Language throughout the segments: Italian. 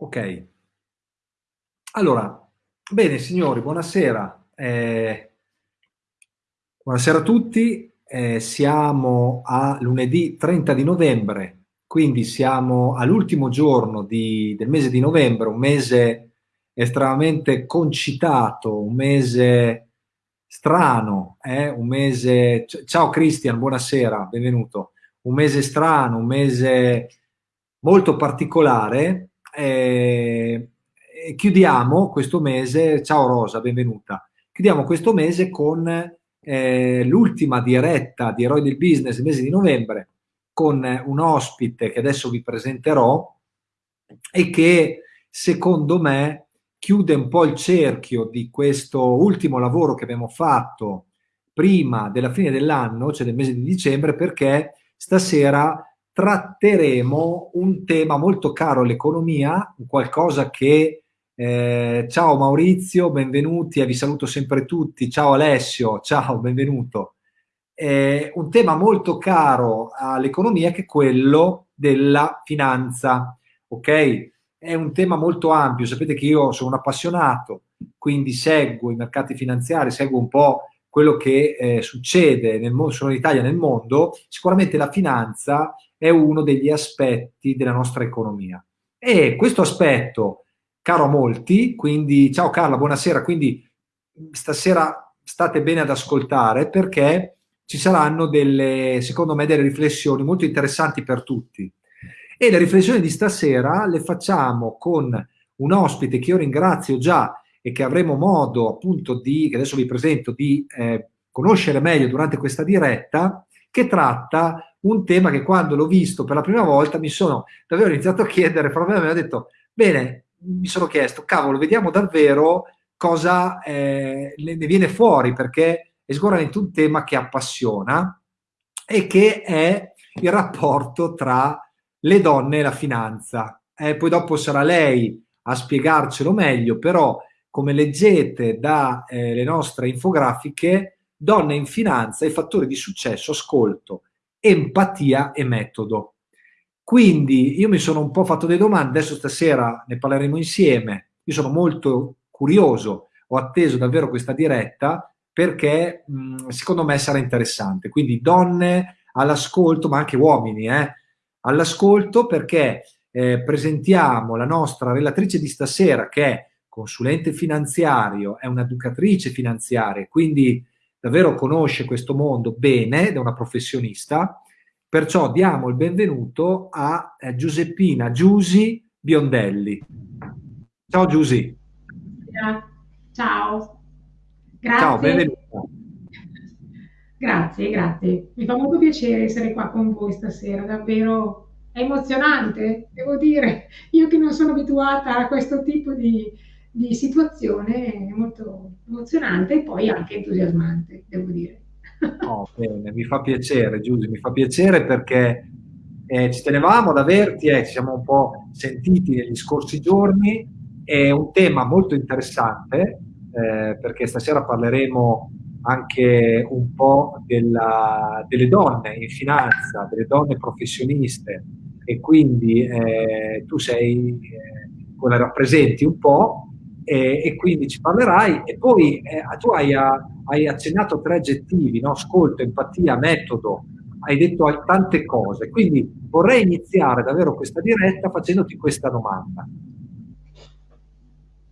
Ok. Allora, bene signori, buonasera. Eh, buonasera a tutti. Eh, siamo a lunedì 30 di novembre, quindi siamo all'ultimo giorno di, del mese di novembre, un mese estremamente concitato, un mese strano, eh? un mese... Ciao Cristian, buonasera, benvenuto. Un mese strano, un mese molto particolare, eh, chiudiamo questo mese, ciao Rosa, benvenuta, chiudiamo questo mese con eh, l'ultima diretta di Eroi del Business, il mese di novembre, con un ospite che adesso vi presenterò e che secondo me chiude un po' il cerchio di questo ultimo lavoro che abbiamo fatto prima della fine dell'anno, cioè del mese di dicembre, perché stasera tratteremo un tema molto caro all'economia, qualcosa che eh, ciao Maurizio, benvenuti e vi saluto sempre tutti. Ciao Alessio, ciao, benvenuto. Eh, un tema molto caro all'economia che è quello della finanza, ok? È un tema molto ampio, sapete che io sono un appassionato, quindi seguo i mercati finanziari, seguo un po' quello che eh, succede nel mondo, sono in Italia nel mondo, sicuramente la finanza è uno degli aspetti della nostra economia. E questo aspetto, caro a molti, quindi ciao Carla, buonasera, quindi stasera state bene ad ascoltare perché ci saranno delle, secondo me, delle riflessioni molto interessanti per tutti. E le riflessioni di stasera le facciamo con un ospite che io ringrazio già e che avremo modo appunto di, che adesso vi presento, di eh, conoscere meglio durante questa diretta, che tratta un tema che quando l'ho visto per la prima volta mi sono davvero iniziato a chiedere, proprio a me ho detto, bene, mi sono chiesto, cavolo, vediamo davvero cosa eh, ne viene fuori, perché è sicuramente un tema che appassiona e che è il rapporto tra le donne e la finanza. Eh, poi dopo sarà lei a spiegarcelo meglio, però come leggete dalle eh, nostre infografiche, Donne in finanza e fattori di successo, ascolto, empatia e metodo. Quindi io mi sono un po' fatto delle domande, adesso stasera ne parleremo insieme. Io sono molto curioso, ho atteso davvero questa diretta perché mh, secondo me sarà interessante. Quindi donne all'ascolto, ma anche uomini, eh, all'ascolto perché eh, presentiamo la nostra relatrice di stasera che è consulente finanziario, è un'educatrice finanziaria, quindi davvero conosce questo mondo bene, è una professionista, perciò diamo il benvenuto a eh, Giuseppina Giusi Biondelli. Ciao Giusi. Ciao. Grazie. Ciao, benvenuta. Grazie, grazie. Mi fa molto piacere essere qua con voi stasera, davvero è emozionante, devo dire. Io che non sono abituata a questo tipo di, di situazione molto emozionante e poi anche entusiasmante, devo dire. Oh, bene, mi fa piacere, Giusy, mi fa piacere perché eh, ci tenevamo ad averti, eh, ci siamo un po' sentiti negli scorsi giorni, è un tema molto interessante eh, perché stasera parleremo anche un po' della, delle donne in finanza, delle donne professioniste e quindi eh, tu sei, eh, quella rappresenti un po' e, e quindi ci parlerai. E poi eh, tu hai, hai, accennato tre aggettivi, no? ascolto, empatia, metodo, hai detto tante cose. Quindi vorrei iniziare davvero questa diretta facendoti questa domanda.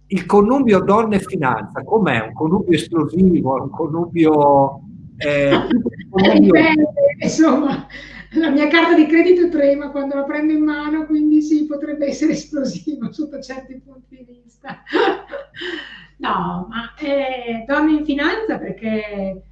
Il connubio donne e finanza, com'è? Un connubio esplosivo? Un connubio... Eh, un connubio... insomma, la mia carta di credito trema quando la prendo in mano, quindi sì, potrebbe essere esplosivo sotto certi punti di vista. no, ma eh, donne in finanza perché,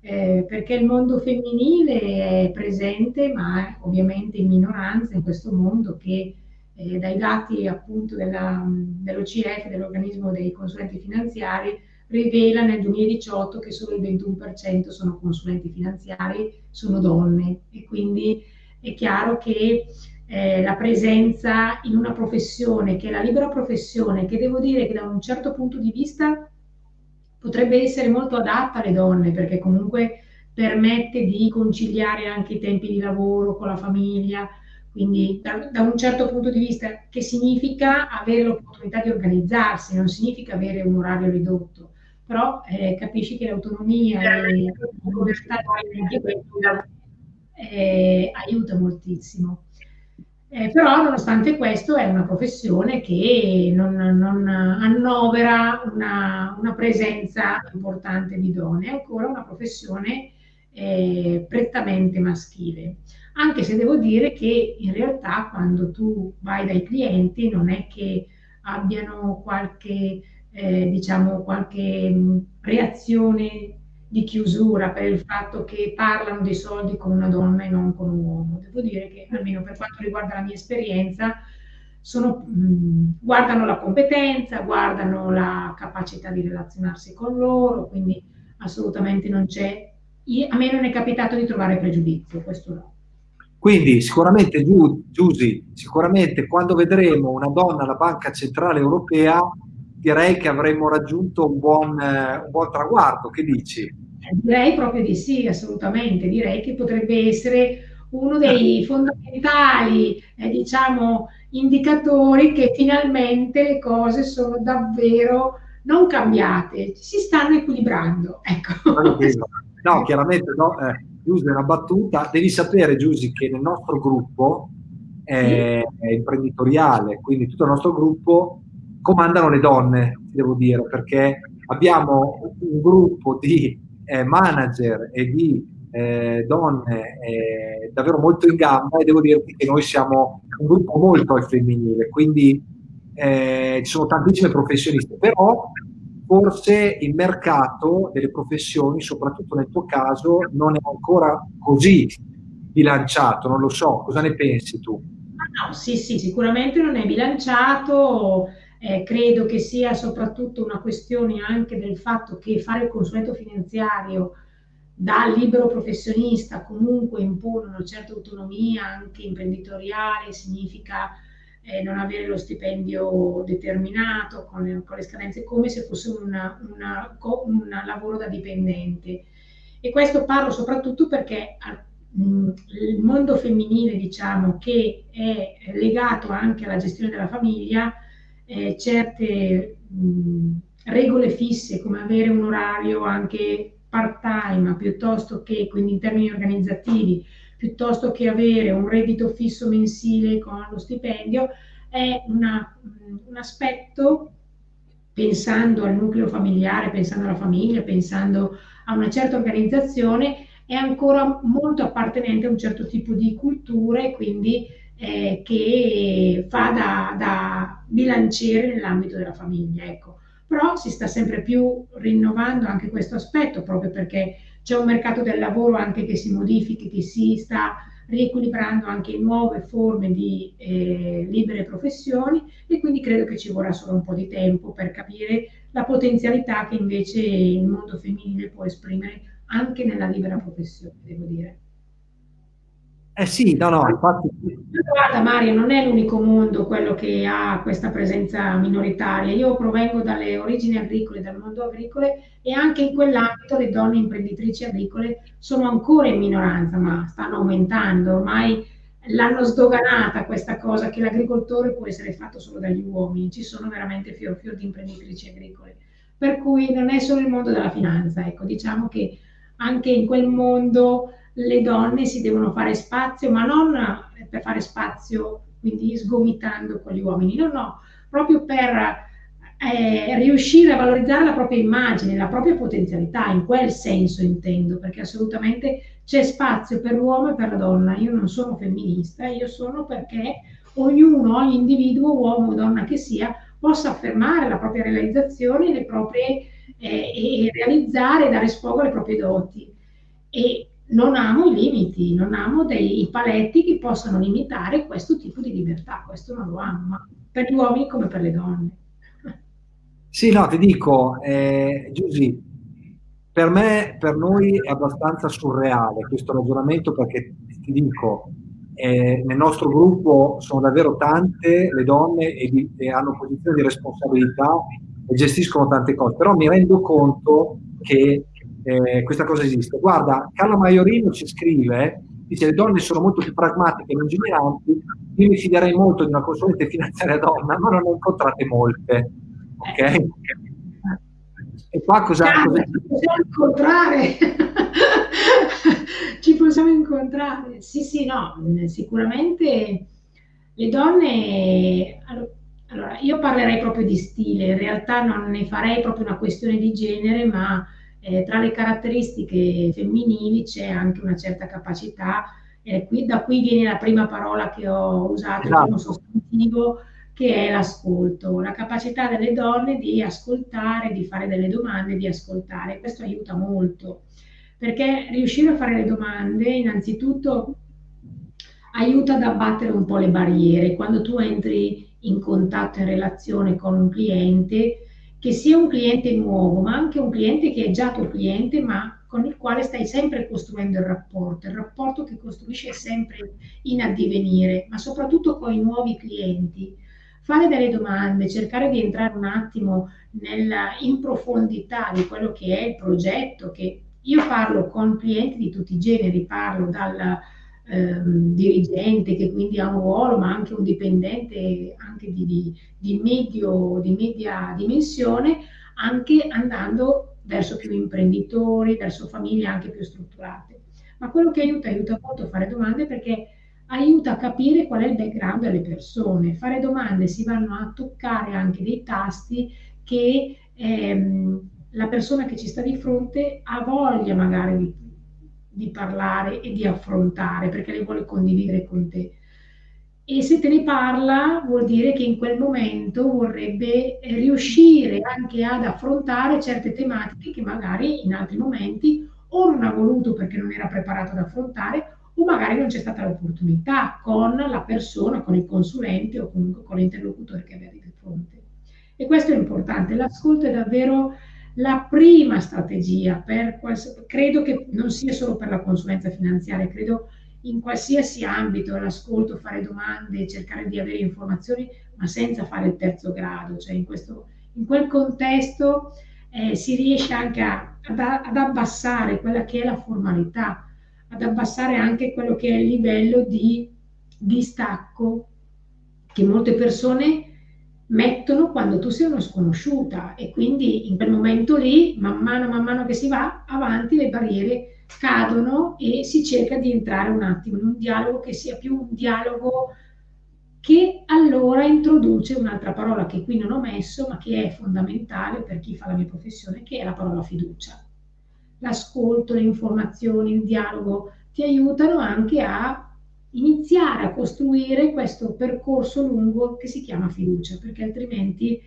eh, perché il mondo femminile è presente, ma è ovviamente in minoranza in questo mondo che eh, dai dati appunto dell'OCF, dell'organismo dei consulenti finanziari, rivela nel 2018 che solo il 21% sono consulenti finanziari, sono donne. E quindi è chiaro che eh, la presenza in una professione che è la libera professione, che devo dire che da un certo punto di vista potrebbe essere molto adatta alle donne perché comunque permette di conciliare anche i tempi di lavoro con la famiglia, quindi da, da, un certo punto di vista che significa avere l'opportunità di organizzarsi, non significa avere un orario ridotto, però eh, capisci che l'autonomia e la libertà eh, aiuta moltissimo. Eh, però nonostante questo è una professione che non, non annovera una, una, presenza importante di donne, è ancora una professione eh, prettamente maschile anche se devo dire che in realtà quando tu vai dai clienti non è che abbiano qualche, eh, diciamo, qualche mm, reazione di chiusura per il fatto che parlano dei soldi con una donna e non con un uomo. Devo dire che almeno per quanto riguarda la mia esperienza, sono, mh, mm, guardano la competenza, guardano la capacità di relazionarsi con loro, quindi assolutamente non c'è, a me non è capitato di trovare pregiudizio, questo no. Quindi sicuramente, Giusy, sicuramente quando vedremo una donna alla Banca Centrale Europea, direi che avremo raggiunto un buon, eh, un buon traguardo. Che dici? Direi proprio di sì, assolutamente. Direi che potrebbe essere uno dei fondamentali, eh, diciamo, indicatori che finalmente le cose sono davvero non cambiate, si stanno equilibrando. Ecco. No, chiaramente no. Eh Giusy, una battuta. Devi sapere, Giusy, che nel nostro gruppo eh, imprenditoriale, quindi tutto il nostro gruppo, comandano le donne, devo dire, perché abbiamo un gruppo di eh, manager e di eh, donne eh, davvero molto in gamba e devo dirti che noi siamo un gruppo molto al femminile, quindi eh, ci sono tantissime professioniste, però forse il mercato delle professioni, soprattutto nel tuo caso, non è ancora così bilanciato, non lo so, cosa ne pensi tu? No, sì, sì, sicuramente non è bilanciato, eh, credo che sia soprattutto una questione anche del fatto che fare il consulenzo finanziario da libero professionista comunque impone una certa autonomia anche imprenditoriale, significa eh, non avere lo stipendio determinato con le, con le scadenze, come se fosse una, una, un lavoro da dipendente. E questo parlo soprattutto perché il mondo femminile, diciamo, che è legato anche alla gestione della famiglia, eh, certe mh, regole fisse come avere un orario anche part-time piuttosto che, quindi in termini organizzativi, piuttosto che avere un reddito fisso mensile con lo stipendio, è una, un aspetto, pensando al nucleo familiare, pensando alla famiglia, pensando a una certa organizzazione, è ancora molto appartenente a un certo tipo di culture, quindi eh, che fa da, da bilanciere nell'ambito della famiglia. Ecco. Però si sta sempre più rinnovando anche questo aspetto, proprio perché c'è un mercato del lavoro anche che si modifichi, che si sta riequilibrando anche nuove forme di eh, libere professioni e quindi credo che ci vorrà solo un po' di tempo per capire la potenzialità che invece il mondo femminile può esprimere anche nella libera professione, devo dire. Eh sì, no, no, infatti... Guarda Mario, non è l'unico mondo quello che ha questa presenza minoritaria. Io provengo dalle origini agricole, dal mondo agricole e anche in quell'ambito le donne imprenditrici agricole sono ancora in minoranza, ma stanno aumentando. Ormai l'hanno sdoganata questa cosa che l'agricoltore può essere fatto solo dagli uomini. Ci sono veramente fior fior di imprenditrici agricole. Per cui non è solo il mondo della finanza, ecco, diciamo che anche in quel mondo le donne si devono fare spazio, ma non per fare spazio, quindi sgomitando con gli uomini, no, no, proprio per eh, riuscire a valorizzare la propria immagine, la propria potenzialità, in quel senso intendo, perché assolutamente c'è spazio per l'uomo e per la donna. Io non sono femminista, io sono perché ognuno, ogni individuo, uomo o donna che sia, possa affermare la propria realizzazione le proprie, eh, e realizzare e dare sfogo alle proprie doti. E non amo i limiti, non amo dei paletti che possano limitare questo tipo di libertà, questo non lo amo, ma per gli uomini come per le donne. Sì, no, ti dico, eh, Giusy, per me, per noi è abbastanza surreale questo ragionamento perché ti dico, eh, nel nostro gruppo sono davvero tante le donne e, di, e hanno posizioni di responsabilità e gestiscono tante cose, però mi rendo conto che eh, questa cosa esiste. Guarda, Carlo Maiorino ci scrive dice le donne sono molto più pragmatiche e lungimiranti, io mi fiderei molto di una consulente finanziaria donna, ma non ne ho incontrate molte. Ok? E qua cosa... Ci possiamo incontrare. ci possiamo incontrare. Sì, sì, no, sicuramente le donne... Allora, io parlerei proprio di stile, in realtà non ne farei proprio una questione di genere, ma eh, tra le caratteristiche femminili c'è anche una certa capacità, eh, qui, da qui viene la prima parola che ho usato, esatto. il primo sostantivo, che è l'ascolto, la capacità delle donne di ascoltare, di fare delle domande, di ascoltare. Questo aiuta molto, perché riuscire a fare le domande innanzitutto aiuta ad abbattere un po' le barriere. Quando tu entri in contatto, in relazione con un cliente, che sia un cliente nuovo, ma anche un cliente che è già tuo cliente, ma con il quale stai sempre costruendo il rapporto, il rapporto che costruisce sempre in addivenire, ma soprattutto con i nuovi clienti. Fare delle domande, cercare di entrare un attimo nella, in profondità di quello che è il progetto, che io parlo con clienti di tutti i generi, parlo dal ehm, dirigente che quindi ha un ruolo, ma anche un dipendente anche di, di, di, medio, di media dimensione, anche andando verso più imprenditori, verso famiglie anche più strutturate. Ma quello che aiuta, aiuta molto a fare domande perché aiuta a capire qual è il background delle persone. Fare domande si vanno a toccare anche dei tasti che ehm, la persona che ci sta di fronte ha voglia magari di, di parlare e di affrontare perché le vuole condividere con te. E se te ne parla vuol dire che in quel momento vorrebbe riuscire anche ad affrontare certe tematiche che magari in altri momenti o non ha voluto perché non era preparato ad affrontare o magari non c'è stata l'opportunità con la persona, con il consulente o comunque con l'interlocutore che avete di fronte. E questo è importante, l'ascolto è davvero la prima strategia per quals- credo che non sia solo per la consulenza finanziaria, credo in qualsiasi ambito l'ascolto, fare domande, cercare di avere informazioni, ma senza fare il terzo grado, cioè in, questo, in quel contesto eh, si riesce anche a, ad, ad abbassare quella che è la formalità, ad abbassare anche quello che è il livello di distacco che molte persone mettono quando tu sei una sconosciuta e quindi in quel momento lì, man mano, man mano che si va avanti, le barriere cadono e si cerca di entrare un attimo in un dialogo che sia più un dialogo che allora introduce un'altra parola che qui non ho messo, ma che è fondamentale per chi fa la mia professione, che è la parola fiducia. L'ascolto, le informazioni, il dialogo ti aiutano anche a iniziare a costruire questo percorso lungo che si chiama fiducia, perché altrimenti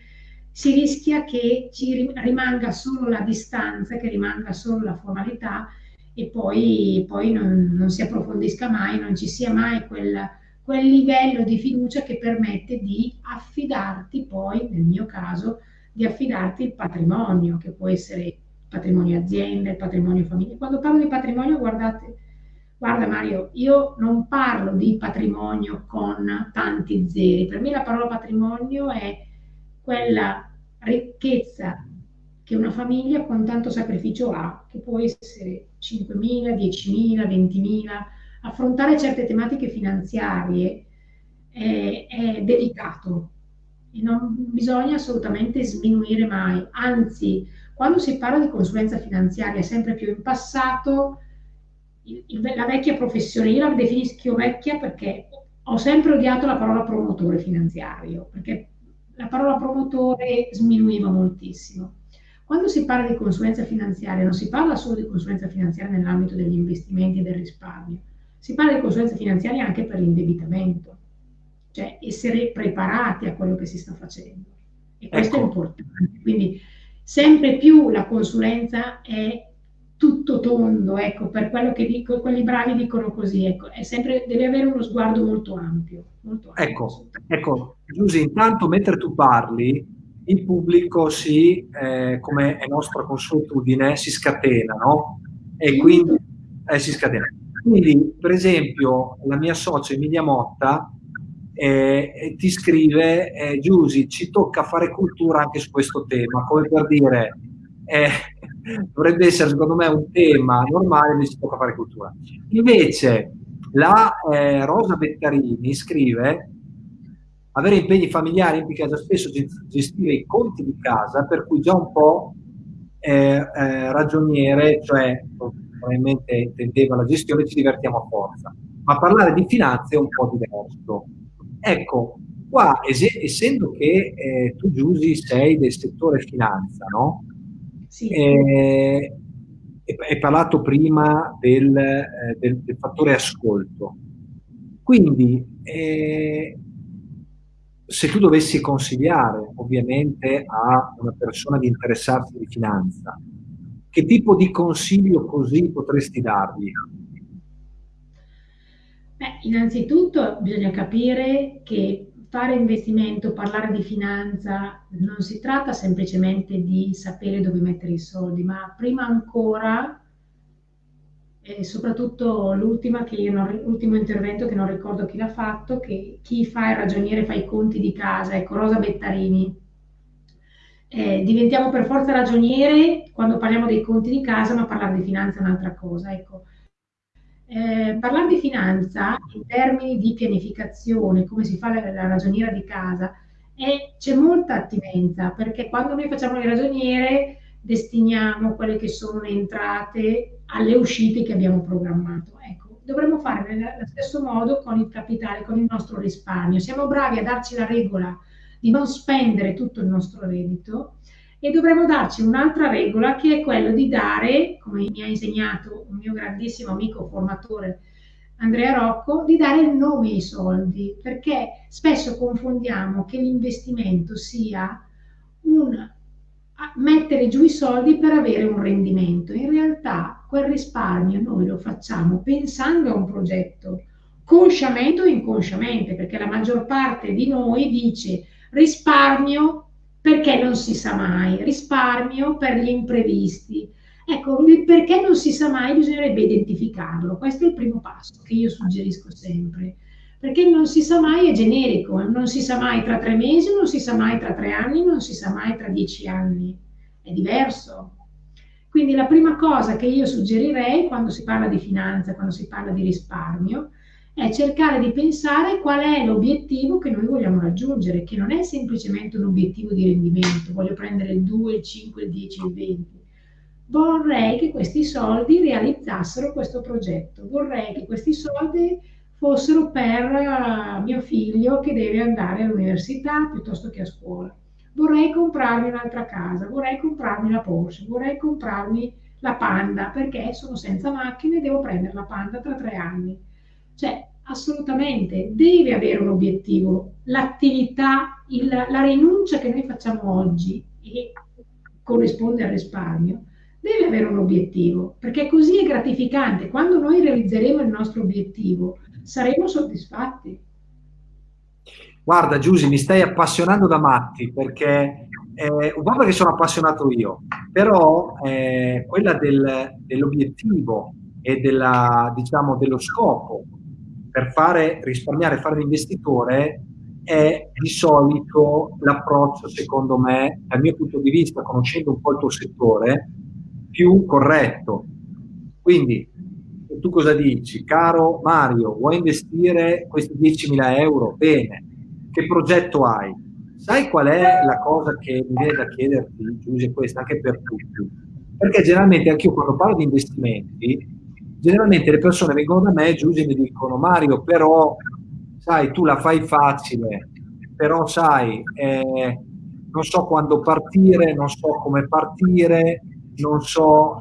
si rischia che ci rimanga solo la distanza, che rimanga solo la formalità e poi, poi non, non, si approfondisca mai, non ci sia mai quel, quel livello di fiducia che permette di affidarti poi, nel mio caso, di affidarti il patrimonio, che può essere patrimonio azienda, il patrimonio famiglia. Quando parlo di patrimonio, guardate, Guarda Mario, io non parlo di patrimonio con tanti zeri, per me la parola patrimonio è quella ricchezza che una famiglia con tanto sacrificio ha, che può essere 5.000, 10.000, 20.000. Affrontare certe tematiche finanziarie è, è delicato e non bisogna assolutamente sminuire mai, anzi, quando si parla di consulenza finanziaria sempre più in passato, la vecchia professione, io la definisco vecchia perché ho sempre odiato la parola promotore finanziario, perché la parola promotore sminuiva moltissimo. Quando si parla di consulenza finanziaria non si parla solo di consulenza finanziaria nell'ambito degli investimenti e del risparmio, si parla di consulenza finanziaria anche per l'indebitamento, cioè essere preparati a quello che si sta facendo. E questo ecco. è importante. Quindi sempre più la consulenza è tutto tondo, ecco, per quello che dico, quelli bravi dicono così, ecco, è sempre, deve avere uno sguardo molto ampio. Molto ampio ecco, ecco, Giusy, intanto mentre tu parli, il pubblico si, eh, come è nostra consuetudine, si scatena, no? E quindi eh, si scatena. Quindi, per esempio, la mia socia Emilia Motta eh, ti scrive, eh, Giusy, ci tocca fare cultura anche su questo tema, come per dire, eh, dovrebbe essere secondo me un tema normale, ma si tocca fare cultura. Invece, La eh, Rosa Bettarini scrive avere impegni familiari implica già spesso gestire i conti di casa, per cui già un po' eh, eh, ragioniere, cioè probabilmente intendeva la gestione, ci divertiamo a forza. Ma parlare di finanze è un po' diverso. Ecco, qua, es- essendo che eh, tu, Giusy, sei del settore finanza, no? Sì. Eh, hai parlato prima del, eh, del, del, fattore ascolto. Quindi, eh, se tu dovessi consigliare ovviamente a una persona di interessarsi di finanza, che tipo di consiglio così potresti dargli? Beh, innanzitutto bisogna capire che fare investimento, parlare di finanza, non si tratta semplicemente di sapere dove mettere i soldi, ma prima ancora e soprattutto l'ultima che non, l'ultimo intervento che non ricordo chi l'ha fatto, che chi fa il ragioniere fa i conti di casa, ecco Rosa Bettarini. Eh, diventiamo per forza ragioniere quando parliamo dei conti di casa, ma parlare di finanza è un'altra cosa. Ecco. Eh, parlare di finanza in termini di pianificazione, come si fa la, la ragioniera di casa, c'è molta attinenza, perché quando noi facciamo il ragioniere destiniamo quelle che sono le entrate alle uscite che abbiamo programmato. Ecco, dovremmo fare nello stesso modo con il capitale, con il nostro risparmio. Siamo bravi a darci la regola di non spendere tutto il nostro reddito e dovremmo darci un'altra regola che è quella di dare, come mi ha insegnato un mio grandissimo amico formatore Andrea Rocco, di dare il nome ai soldi, perché spesso confondiamo che l'investimento sia un mettere giù i soldi per avere un rendimento. In realtà quel risparmio noi lo facciamo pensando a un progetto, consciamente o inconsciamente, perché la maggior parte di noi dice risparmio perché non si sa mai, risparmio per gli imprevisti. Ecco, perché non si sa mai bisognerebbe identificarlo. Questo è il primo passo che io suggerisco sempre perché non si sa mai, è generico, non si sa mai tra tre mesi, non si sa mai tra tre anni, non si sa mai tra dieci anni, è diverso. Quindi la prima cosa che io suggerirei quando si parla di finanza, quando si parla di risparmio, è cercare di pensare qual è l'obiettivo che noi vogliamo raggiungere, che non è semplicemente un obiettivo di rendimento, voglio prendere il 2, il 5, il 10, il 20. Vorrei che questi soldi realizzassero questo progetto, vorrei che questi soldi fossero per uh, mio figlio che deve andare all'università piuttosto che a scuola. Vorrei comprarmi un'altra casa, vorrei comprarmi la Porsche, vorrei comprarmi la Panda perché sono senza macchine e devo prendere la Panda tra tre anni. Cioè, assolutamente, deve avere un obiettivo. L'attività, il, la rinuncia che noi facciamo oggi e corrisponde al risparmio, deve avere un obiettivo, perché così è gratificante. Quando noi realizzeremo il nostro obiettivo, saremo soddisfatti. Guarda Giusy, mi stai appassionando da matti perché eh, un po' perché sono appassionato io, però eh, quella del, dell'obiettivo e della, diciamo, dello scopo per fare risparmiare, fare l'investitore è di solito l'approccio, secondo me, dal mio punto di vista, conoscendo un po' il tuo settore, più corretto. Quindi tu cosa dici? Caro Mario, vuoi investire questi 10.000 euro? Bene. Che progetto hai? Sai qual è la cosa che mi viene da chiederti, Giuseppe, questa anche per tutti? Perché generalmente anche io quando parlo di investimenti, generalmente le persone vengono da me, Giuseppe, e mi dicono Mario, però sai, tu la fai facile, però sai, eh, non so quando partire, non so come partire, non so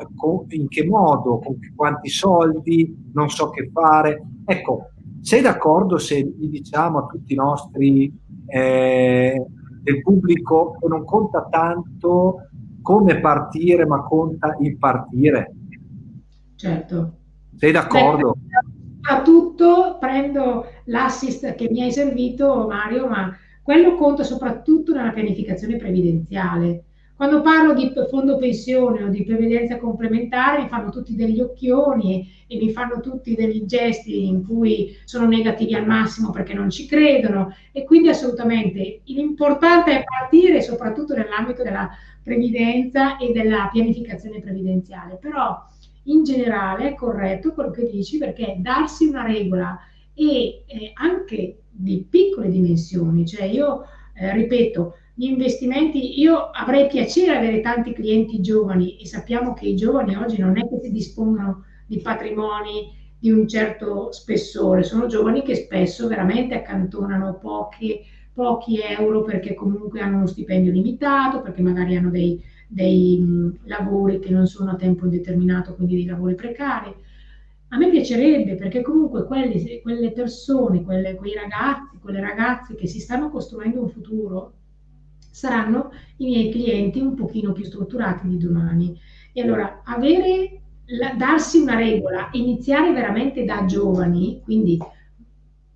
in che modo, con quanti soldi, non so che fare. Ecco, sei d'accordo se gli diciamo a tutti i nostri eh, del pubblico che non conta tanto come partire, ma conta il partire? Certo. Sei d'accordo? Soprattutto prendo l'assist che mi hai servito, Mario, ma quello conta soprattutto nella pianificazione previdenziale. Quando parlo di fondo pensione o di previdenza complementare mi fanno tutti degli occhioni e, mi fanno tutti degli gesti in cui sono negativi al massimo perché non ci credono. E quindi assolutamente l'importante è partire soprattutto nell'ambito della previdenza e della pianificazione previdenziale, però in generale è corretto quello che dici perché darsi una regola e eh, anche di piccole dimensioni, cioè io eh, ripeto, gli investimenti, io avrei piacere avere tanti clienti giovani e sappiamo che i giovani oggi non è che si dispongono di patrimoni di un certo spessore, sono giovani che spesso veramente accantonano pochi, pochi euro perché comunque hanno uno stipendio limitato, perché magari hanno dei, dei lavori che non sono a tempo indeterminato, quindi dei lavori precari. A me piacerebbe perché comunque quelli, quelle persone, quelle, quei ragazzi, quelle ragazze che si stanno costruendo un futuro saranno i miei clienti un pochino più strutturati di domani. E allora avere, la, darsi una regola, iniziare veramente da giovani, quindi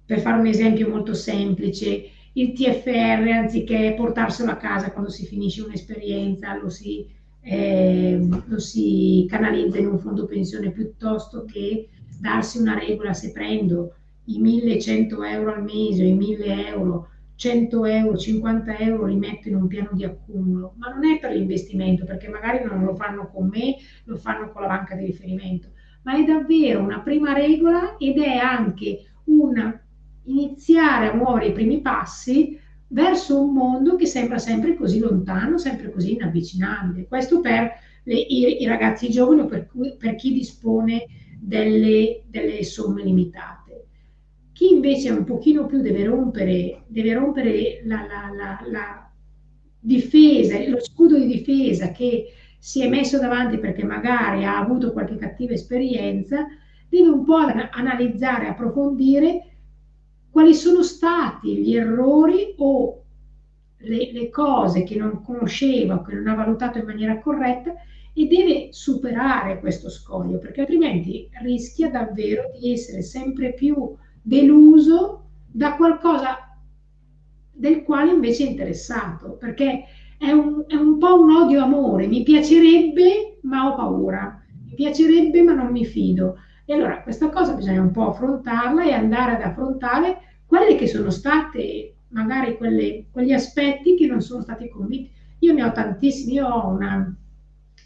per fare un esempio molto semplice, il TFR anziché portarselo a casa quando si finisce un'esperienza, lo si, eh, lo si canalizza in un fondo pensione piuttosto che darsi una regola se prendo i 1100 euro al mese i 1000 euro 100 euro, 50 euro li metto in un piano di accumulo, ma non è per l'investimento, perché magari non lo fanno con me, lo fanno con la banca di riferimento, ma è davvero una prima regola ed è anche un iniziare a muovere i primi passi verso un mondo che sembra sempre così lontano, sempre così inavvicinabile. Questo per le, i, i, ragazzi giovani o per, per chi dispone delle, delle somme limitate. Chi invece un pochino più deve rompere, deve rompere la, la, la, la difesa, lo scudo di difesa che si è messo davanti perché magari ha avuto qualche cattiva esperienza, deve un po' analizzare, approfondire quali sono stati gli errori o le, le, cose che non conosceva, che non ha valutato in maniera corretta e deve superare questo scoglio, perché altrimenti rischia davvero di essere sempre più deluso da qualcosa del quale invece è interessato, perché è un, è un po' un odio-amore, mi piacerebbe ma ho paura, mi piacerebbe ma non mi fido. E allora questa cosa bisogna un po' affrontarla e andare ad affrontare quelle che sono state magari quelle, quegli aspetti che non sono stati convinti. Io ne ho tantissimi, io ho una,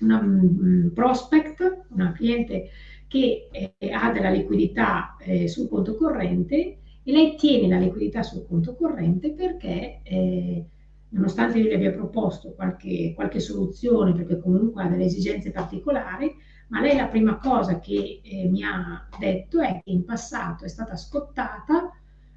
una um, prospect, una cliente che eh, ha della liquidità eh, sul conto corrente e lei tiene la liquidità sul conto corrente perché eh, nonostante io le abbia proposto qualche, qualche, soluzione perché comunque ha delle esigenze particolari, ma lei la prima cosa che eh, mi ha detto è che in passato è stata scottata,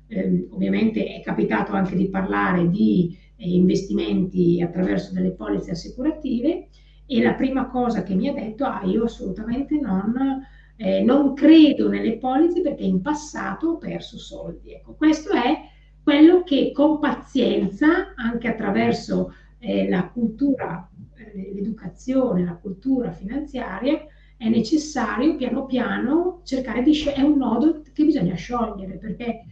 eh, ovviamente è capitato anche di parlare di eh, investimenti attraverso delle polizze assicurative e la prima cosa che mi ha detto, ah io assolutamente non eh, non credo nelle polizze perché in passato ho perso soldi. Ecco, questo è quello che con pazienza, anche attraverso eh, la cultura, eh, l'educazione, la cultura finanziaria, è necessario piano piano cercare di sciogliere, è un nodo che bisogna sciogliere, perché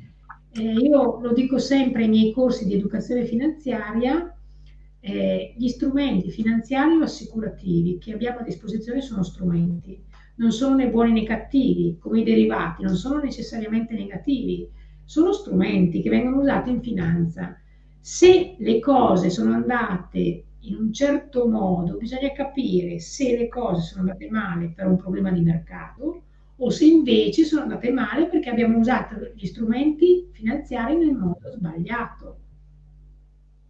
eh, io lo dico sempre ai miei corsi di educazione finanziaria, eh, gli strumenti finanziari o assicurativi che abbiamo a disposizione sono strumenti non sono né buoni né cattivi, come i derivati, non sono necessariamente negativi, sono strumenti che vengono usati in finanza. Se le cose sono andate in un certo modo, bisogna capire se le cose sono andate male per un problema di mercato o se invece sono andate male perché abbiamo usato gli strumenti finanziari nel modo sbagliato.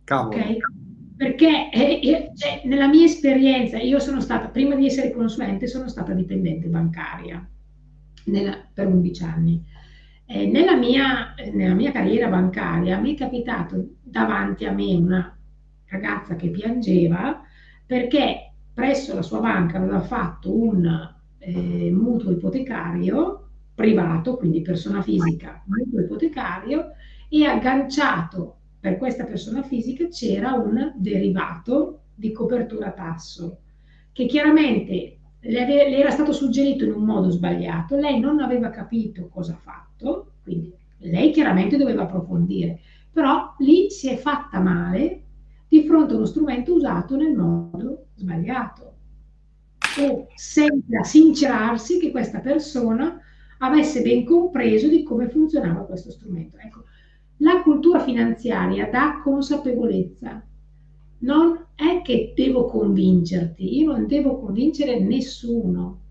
Cavolo. Okay? perché eh, cioè, nella mia esperienza, io sono stata, prima di essere consulente, sono stata dipendente bancaria nella, per 11 anni. Eh, nella, mia, nella mia carriera bancaria mi è capitato davanti a me una ragazza che piangeva perché presso la sua banca aveva fatto un eh, mutuo ipotecario privato, quindi persona fisica, mutuo ipotecario, e agganciato. Per questa persona fisica c'era un derivato di copertura tasso che chiaramente le, le, era stato suggerito in un modo sbagliato, lei non aveva capito cosa ha fatto, quindi lei chiaramente doveva approfondire, però lì si è fatta male di fronte a uno strumento usato nel modo sbagliato e senza sincerarsi che questa persona avesse ben compreso di come funzionava questo strumento. Ecco, la cultura finanziaria dà consapevolezza. Non è che devo convincerti, io non devo convincere nessuno,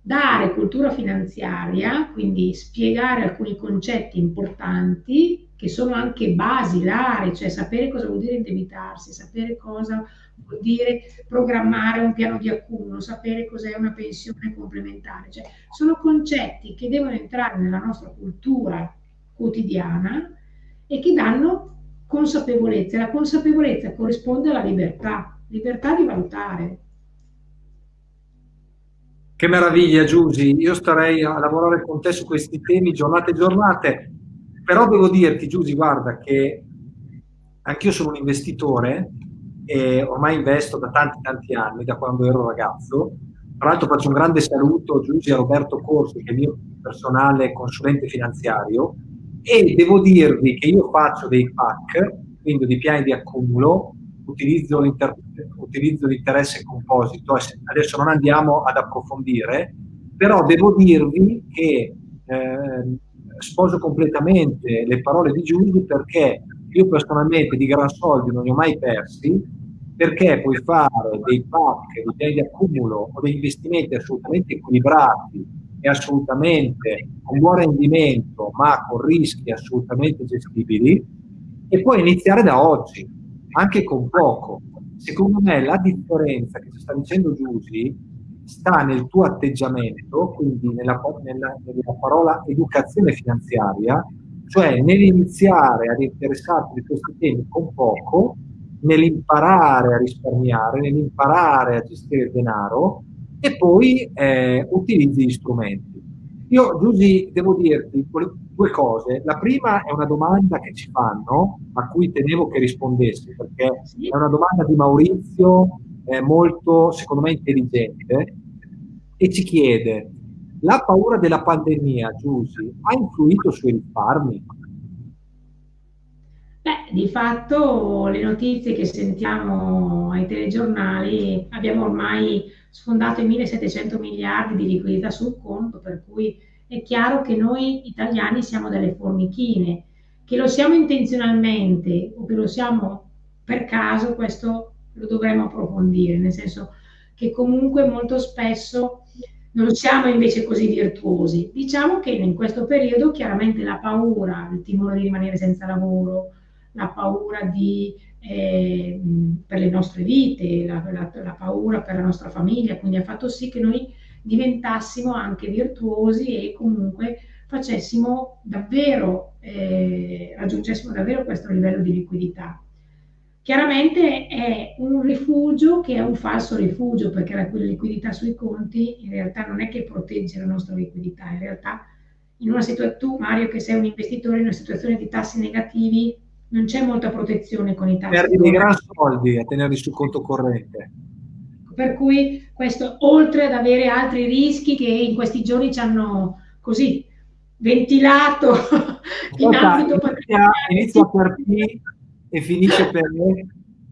dare cultura finanziaria, quindi spiegare alcuni concetti importanti che sono anche basilari, cioè sapere cosa vuol dire indebitarsi, sapere cosa vuol dire programmare un piano di accumulo, sapere cos'è una pensione complementare, cioè sono concetti che devono entrare nella nostra cultura quotidiana e che danno consapevolezza. La consapevolezza corrisponde alla libertà, libertà di valutare. Che meraviglia Giusy, io starei a lavorare con te su questi temi giornate e giornate, però devo dirti Giusy, guarda che anch'io sono un investitore e ormai investo da tanti tanti anni, da quando ero ragazzo. Tra l'altro faccio un grande saluto Giusy a Roberto Corsi, che è il mio personale consulente finanziario, e devo dirvi che io faccio dei PAC, quindi dei piani di accumulo, utilizzo, utilizzo l'interesse composito, adesso non andiamo ad approfondire, però devo dirvi che eh, sposo completamente le parole di Giulio perché io personalmente di gran soldi non li ho mai persi, perché puoi fare dei pack, dei di accumulo o degli investimenti assolutamente equilibrati e assolutamente con buon rendimento, ma con rischi assolutamente gestibili, e puoi iniziare da oggi, anche con poco. Secondo me la differenza che ci sta dicendo Giusy sta nel tuo atteggiamento, quindi nella, nella, nella parola educazione finanziaria, cioè nell'iniziare ad interessarti di questi temi con poco, nell'imparare a risparmiare, nell'imparare a gestire il denaro e poi eh, utilizzi gli strumenti. Io, Giusy, devo dirti due cose. La prima è una domanda che ci fanno, a cui tenevo che rispondessi, perché è una domanda di Maurizio, eh, molto, secondo me, intelligente, e ci chiede, la paura della pandemia, Giusy, ha influito sui risparmi? Beh, di fatto le notizie che sentiamo ai telegiornali abbiamo ormai sfondato i 1700 miliardi di liquidità sul conto, per cui è chiaro che noi italiani siamo delle formichine, che lo siamo intenzionalmente o che lo siamo per caso, questo lo dovremmo approfondire, nel senso che comunque molto spesso non siamo invece così virtuosi. Diciamo che in questo periodo chiaramente la paura, il timore di rimanere senza lavoro, la paura di, eh, per le nostre vite, la, la, la, paura per la nostra famiglia, quindi ha fatto sì che noi diventassimo anche virtuosi e comunque facessimo davvero, eh, raggiungessimo davvero questo livello di liquidità. Chiaramente è un rifugio che è un falso rifugio perché la liquidità sui conti in realtà non è che protegge la nostra liquidità, in realtà in una situazione, tu Mario che sei un investitore in una situazione di tassi negativi non c'è molta protezione con i tassi. Perdi dei gran soldi a tenerli sul conto corrente. Per cui questo, oltre ad avere altri rischi che in questi giorni ci hanno così ventilato in ambito patrimoniale. Inizia per P e finisce per me.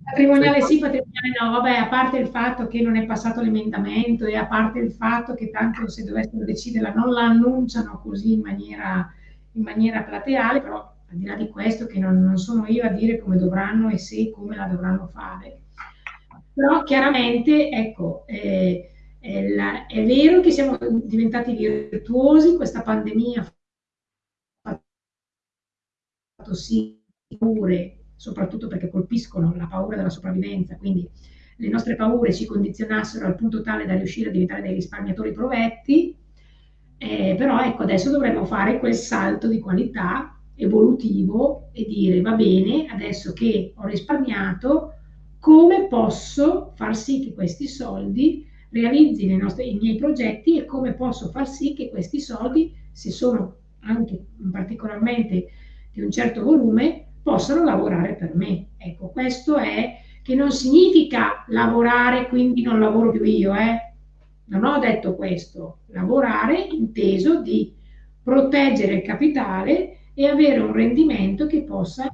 Patrimoniale sì, patrimoniale no, vabbè, a parte il fatto che non è passato l'emendamento e a parte il fatto che tanto se dovessero deciderla non la annunciano così in maniera, in maniera plateale, però al di là di questo che non, non sono io a dire come dovranno e se come la dovranno fare. Però chiaramente, ecco, eh, è, la, è, vero che siamo diventati virtuosi, questa pandemia ha fatto sì pure, soprattutto perché colpiscono la paura della sopravvivenza, quindi le nostre paure ci condizionassero al punto tale da riuscire a diventare dei risparmiatori provetti, eh, però ecco adesso dovremmo fare quel salto di qualità evolutivo e dire va bene, adesso che ho risparmiato, come posso far sì che questi soldi realizzino i, nostri, i miei progetti e come posso far sì che questi soldi, se sono anche particolarmente di un certo volume, possano lavorare per me. Ecco, questo è che non significa lavorare, quindi non lavoro più io, eh? Non ho detto questo. Lavorare inteso di proteggere il capitale e avere un rendimento che possa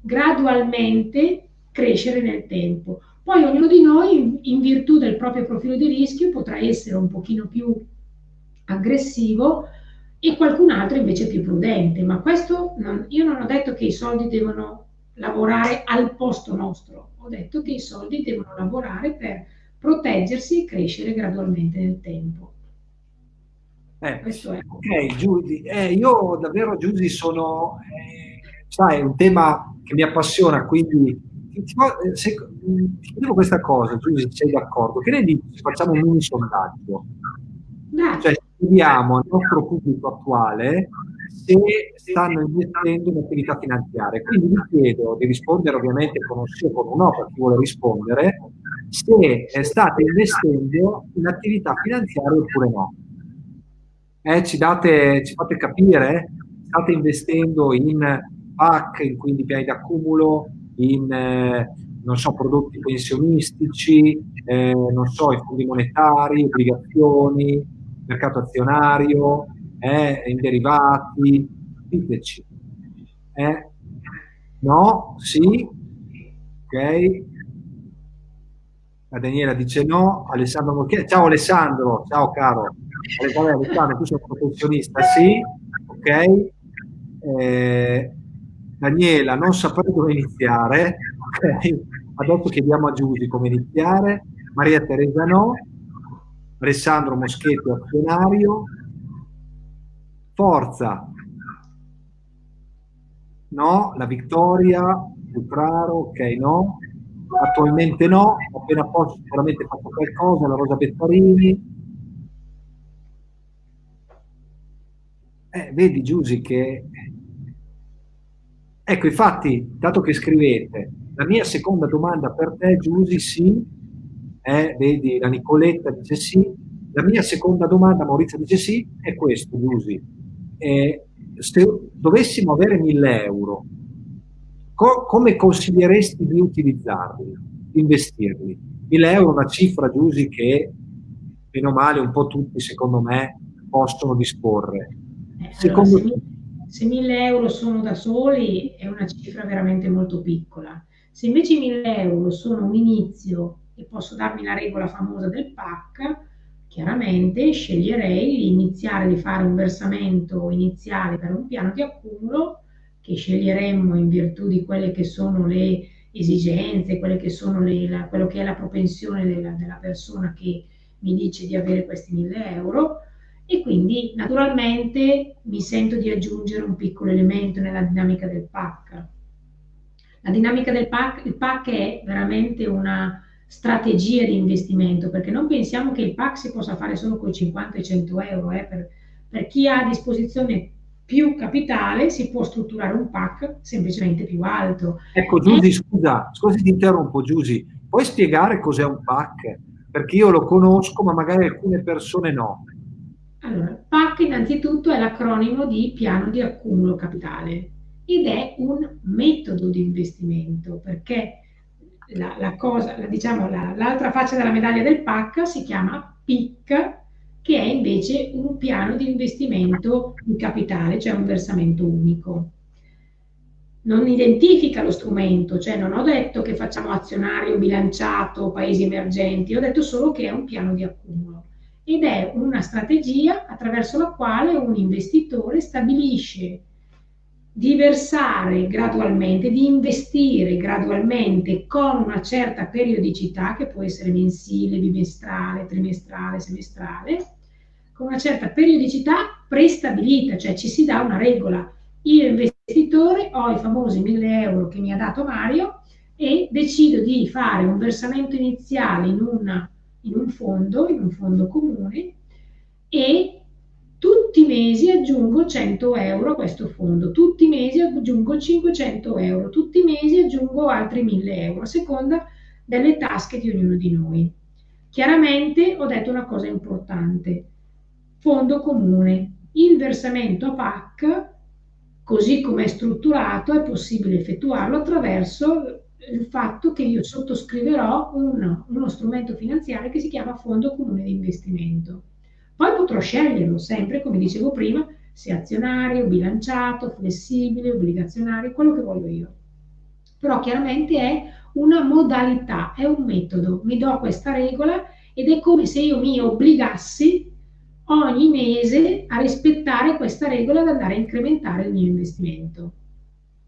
gradualmente crescere nel tempo. Poi ognuno di noi, in virtù del proprio profilo di rischio, potrà essere un pochino più aggressivo e qualcun altro invece più prudente. Ma questo non, io non ho detto che i soldi devono lavorare al posto nostro, ho detto che i soldi devono lavorare per proteggersi e crescere gradualmente nel tempo. Eh, ok, Giusy, eh, io davvero Giusy sono, eh, sai, è un tema che mi appassiona, quindi ti, se, ti chiedo questa cosa, Giusy, sei d'accordo? Che ne dici? Facciamo un mini sondaggio. Cioè, chiediamo al nostro pubblico attuale se stanno investendo in attività finanziarie. Quindi vi chiedo di rispondere ovviamente con un sì o con un no per chi vuole rispondere, se state investendo in attività finanziarie oppure no. Eh, ci, date, ci fate capire? State investendo in PAC, in quindi piani d'accumulo, in eh, non so, prodotti pensionistici, eh, non so, i fondi monetari, obbligazioni, mercato azionario, eh, in derivati, diteci. Eh? No? Sì? Ok? La Daniela dice no, Alessandro ciao Alessandro, ciao caro. Alessandro, tu sei un professionista, sì, ok. Eh, Daniela, non saprei dove iniziare, ok. Adesso chiediamo a Giusy come iniziare. Maria Teresa no, Alessandro Moschetti azionario, Forza, no, la Vittoria, Butraro, ok no, attualmente no, appena posso sicuramente fatto qualcosa, la Rosa Bettarini. Eh, vedi Giusy che... Ecco, infatti, dato che scrivete, la mia seconda domanda per te, Giusy, sì, eh, vedi, la Nicoletta dice sì, la mia seconda domanda, Maurizio dice sì, è questo, Giusy. Eh, se dovessimo avere 1000 euro, co come consiglieresti di utilizzarli, di investirli? 1000 euro è una cifra, Giusy, che meno male un po' tutti, secondo me, possono disporre. Secondo allora, se, se 1000 euro sono da soli è una cifra veramente molto piccola. Se invece 1000 euro sono un inizio e posso darmi la regola famosa del PAC, chiaramente sceglierei di iniziare di fare un versamento iniziale per un piano di accumulo che sceglieremmo in virtù di quelle che sono le esigenze, quelle che sono le, la, quello che è la propensione della, della persona che mi dice di avere questi 1000 euro e quindi naturalmente mi sento di aggiungere un piccolo elemento nella dinamica del PAC. La dinamica del PAC, il PAC è veramente una strategia di investimento, perché non pensiamo che il PAC si possa fare solo con 50 e 100 euro, eh, per, per chi ha a disposizione più capitale si può strutturare un PAC semplicemente più alto. Ecco Giusy, e... scusa, scusa ti interrompo Giusy, puoi spiegare cos'è un PAC? Perché io lo conosco ma magari alcune persone no. Allora, PAC innanzitutto è l'acronimo di piano di accumulo capitale ed è un metodo di investimento perché la, la cosa, la, diciamo, l'altra faccia della medaglia del PAC si chiama PIC che è invece un piano di investimento in capitale, cioè un versamento unico. Non identifica lo strumento, cioè non ho detto che facciamo azionario bilanciato, paesi emergenti, ho detto solo che è un piano di accumulo ed è una strategia attraverso la quale un investitore stabilisce di versare gradualmente, di investire gradualmente con una certa periodicità che può essere mensile, bimestrale, trimestrale, semestrale, con una certa periodicità prestabilita, cioè ci si dà una regola. Io investitore ho i famosi 1000 euro che mi ha dato Mario e decido di fare un versamento iniziale in, una, in un fondo, in un fondo comune e tutti i mesi aggiungo 100 euro a questo fondo, tutti i mesi aggiungo 500 euro, tutti i mesi aggiungo altri 1000 euro, a seconda delle tasche di ognuno di noi. Chiaramente ho detto una cosa importante, fondo comune. Il versamento a PAC, così come è strutturato, è possibile effettuarlo attraverso il fatto che io sottoscriverò un, uno strumento finanziario che si chiama Fondo Comune di Investimento. Poi potrò sceglierlo sempre, come dicevo prima, se azionario, bilanciato, flessibile, obbligazionario, quello che voglio io. Però chiaramente è una modalità, è un metodo. Mi do questa regola ed è come se io mi obbligassi ogni mese a rispettare questa regola ad andare a incrementare il mio investimento.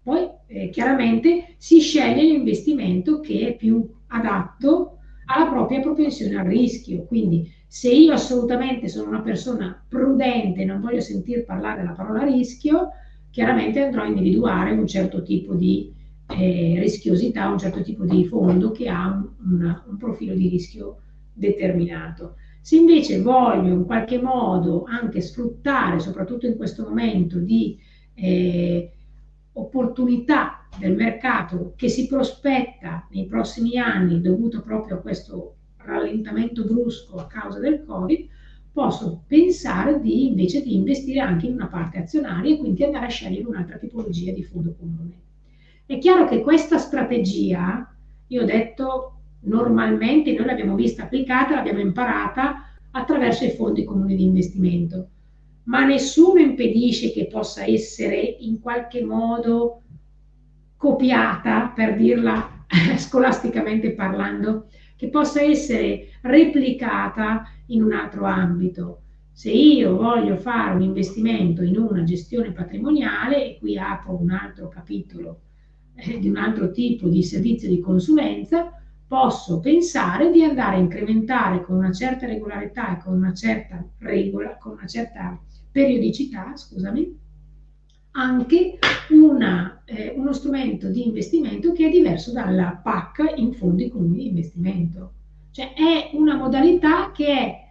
Poi eh, chiaramente si sceglie l'investimento che è più adatto alla propria propensione al rischio. Quindi se io assolutamente sono una persona prudente e non voglio sentir parlare della parola rischio, chiaramente andrò a individuare un certo tipo di eh, rischiosità, un certo tipo di fondo che ha un, un, un profilo di rischio determinato. Se invece voglio in qualche modo anche sfruttare, soprattutto in questo momento di eh, opportunità del mercato che si prospetta nei prossimi anni dovuto proprio a questo rallentamento brusco a causa del Covid, posso pensare di invece di investire anche in una parte azionaria e quindi andare a scegliere un'altra tipologia di fondo comune. È chiaro che questa strategia, io ho detto, normalmente noi l'abbiamo vista applicata, l'abbiamo imparata attraverso i fondi comuni di investimento, ma nessuno impedisce che possa essere in qualche modo copiata, per dirla scolasticamente parlando, che possa essere replicata in un altro ambito. Se io voglio fare un investimento in una gestione patrimoniale, e qui apro un altro capitolo eh, di un altro tipo di servizio di consulenza, posso pensare di andare a incrementare con una certa regolarità e con una certa regola, con una certa periodicità, scusami, anche una, eh, uno strumento di investimento che è diverso dalla PAC in fondi comuni di investimento. Cioè è una modalità che è...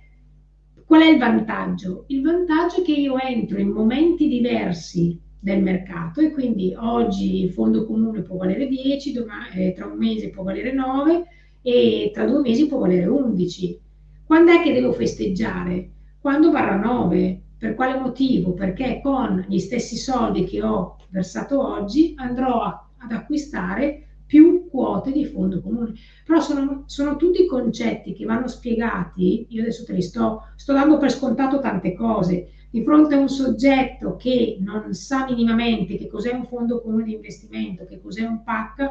Qual è il vantaggio? Il vantaggio è che io entro in momenti diversi del mercato e quindi oggi il fondo comune può valere 10, domani, eh, tra un mese può valere 9 e tra due mesi può valere 11. Quando è che devo festeggiare? Quando varrà 9. Per quale motivo? Perché con gli stessi soldi che ho versato oggi andrò a, ad acquistare più quote di fondo comune. Però sono, sono, tutti concetti che vanno spiegati, io adesso te li sto, sto dando per scontato tante cose, di fronte a un soggetto che non sa minimamente che cos'è un fondo comune di investimento, che cos'è un PAC,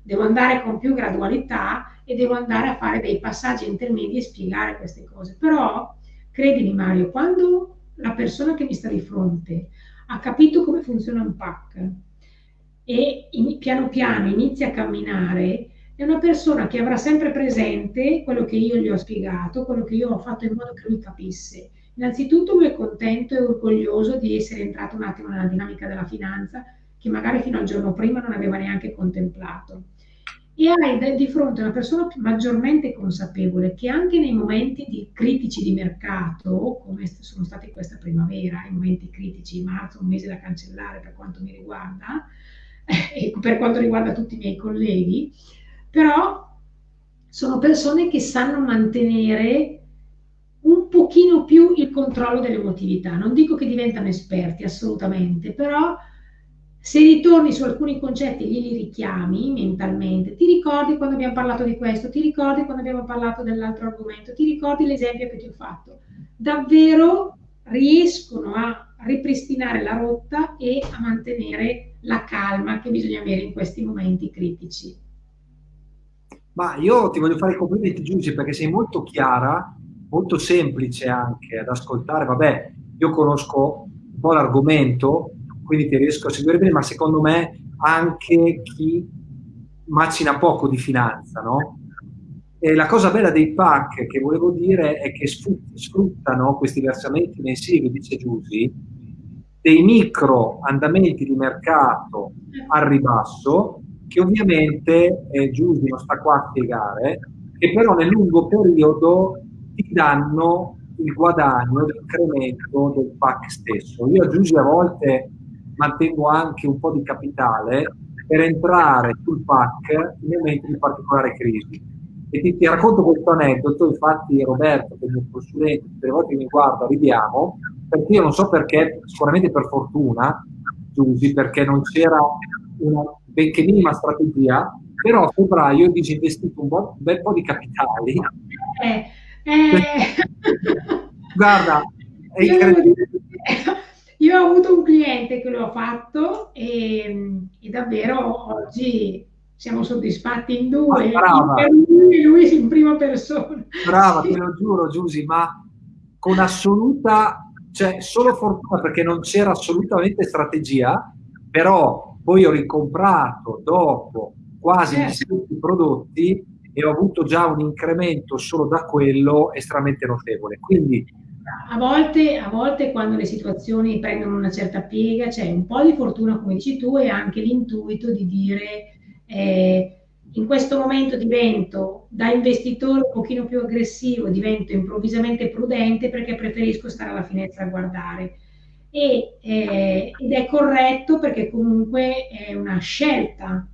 devo andare con più gradualità e devo andare a fare dei passaggi intermedi e spiegare queste cose. Però, credimi Mario, quando la persona che mi sta di fronte ha capito come funziona un PAC e in, piano piano inizia a camminare, è una persona che avrà sempre presente quello che io gli ho spiegato, quello che io ho fatto in modo che lui capisse Innanzitutto lui è contento e orgoglioso di essere entrato un attimo nella dinamica della finanza che magari fino al giorno prima non aveva neanche contemplato. E hai di fronte una persona maggiormente consapevole che anche nei momenti di critici di mercato, come sono stati questa primavera, i momenti critici, marzo, un mese da cancellare per quanto mi riguarda, e per quanto riguarda tutti i miei colleghi, però sono persone che sanno mantenere un pochino più il controllo dell'emotività. Non dico che diventano esperti, assolutamente, però se ritorni su alcuni concetti e glieli richiami mentalmente, ti ricordi quando abbiamo parlato di questo, ti ricordi quando abbiamo parlato dell'altro argomento, ti ricordi l'esempio che ti ho fatto. Davvero riescono a ripristinare la rotta e a mantenere la calma che bisogna avere in questi momenti critici. Ma io ti voglio fare i complimenti Giugi perché sei molto chiara molto semplice anche ad ascoltare. Vabbè, io conosco un po' l'argomento, quindi ti riesco a seguire bene, ma secondo me anche chi macina poco di finanza, no? E la cosa bella dei PAC che volevo dire è che sfruttano questi versamenti mensili, dice Giusy, dei micro andamenti di mercato al ribasso, che ovviamente eh, Giusy non sta qua a spiegare, che però nel lungo periodo ti danno il guadagno, l'incremento del PAC stesso. Io aggiungo a volte mantengo anche un po' di capitale per entrare sul PAC in momenti di particolare crisi. E ti, ti racconto questo aneddoto, infatti Roberto, che è il mio consulente, tutte le volte che mi guarda ridiamo, perché io non so perché, sicuramente per fortuna, Giusy, perché non c'era una benché minima strategia, però a febbraio ho disinvestito un, un bel po' di capitali. Eh eh... Guarda, è incredibile. Io ho avuto un cliente che lo ha fatto e, e davvero oggi siamo soddisfatti in due, brava. lui e lui in prima persona. Brava, te lo giuro Giusy, ma con assoluta, cioè solo fortuna perché non c'era assolutamente strategia, però poi ho ricomprato dopo quasi certo. tutti i prodotti e ho avuto già un incremento solo da quello estremamente notevole. Quindi a volte, a volte quando le situazioni prendono una certa piega c'è un po' di fortuna, come dici tu, e anche l'intuito di dire eh, in questo momento divento da investitore un pochino più aggressivo, divento improvvisamente prudente perché preferisco stare alla finestra a guardare. E, eh, ed è corretto perché comunque è una scelta,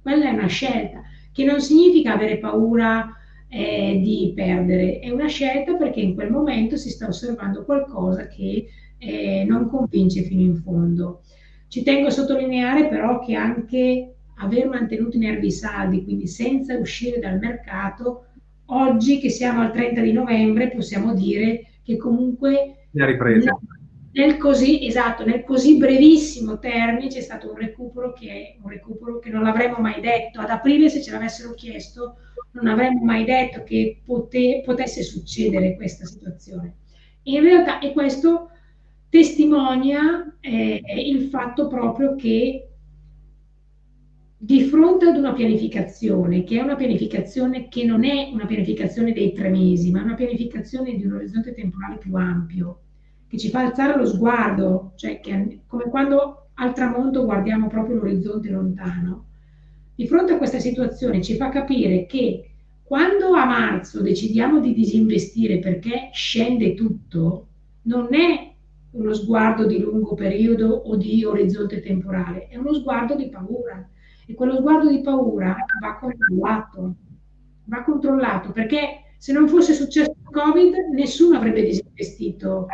quella è una scelta, che non significa avere paura eh, di perdere, è una scelta perché in quel momento si sta osservando qualcosa che eh, non convince fino in fondo. Ci tengo a sottolineare però che anche aver mantenuto i nervi saldi, quindi senza uscire dal mercato, oggi che siamo al 30 di novembre possiamo dire che comunque nel, nel, così, esatto, nel così brevissimo termine c'è stato un recupero che, un recupero che non l'avremmo mai detto. Ad aprile se ce l'avessero chiesto non avremmo mai detto che pote, potesse succedere questa situazione. In realtà, e questo testimonia eh, il fatto proprio che di fronte ad una pianificazione, che è una pianificazione che non è una pianificazione dei tre mesi, ma una pianificazione di un orizzonte temporale più ampio, che ci fa alzare lo sguardo, cioè che, come quando al tramonto guardiamo proprio l'orizzonte lontano, di fronte a questa situazione ci fa capire che quando a marzo decidiamo di disinvestire perché scende tutto, non è uno sguardo di lungo periodo o di orizzonte temporale, è uno sguardo di paura. E quello sguardo di paura va controllato, va controllato perché se non fosse successo il Covid nessuno avrebbe disinvestito.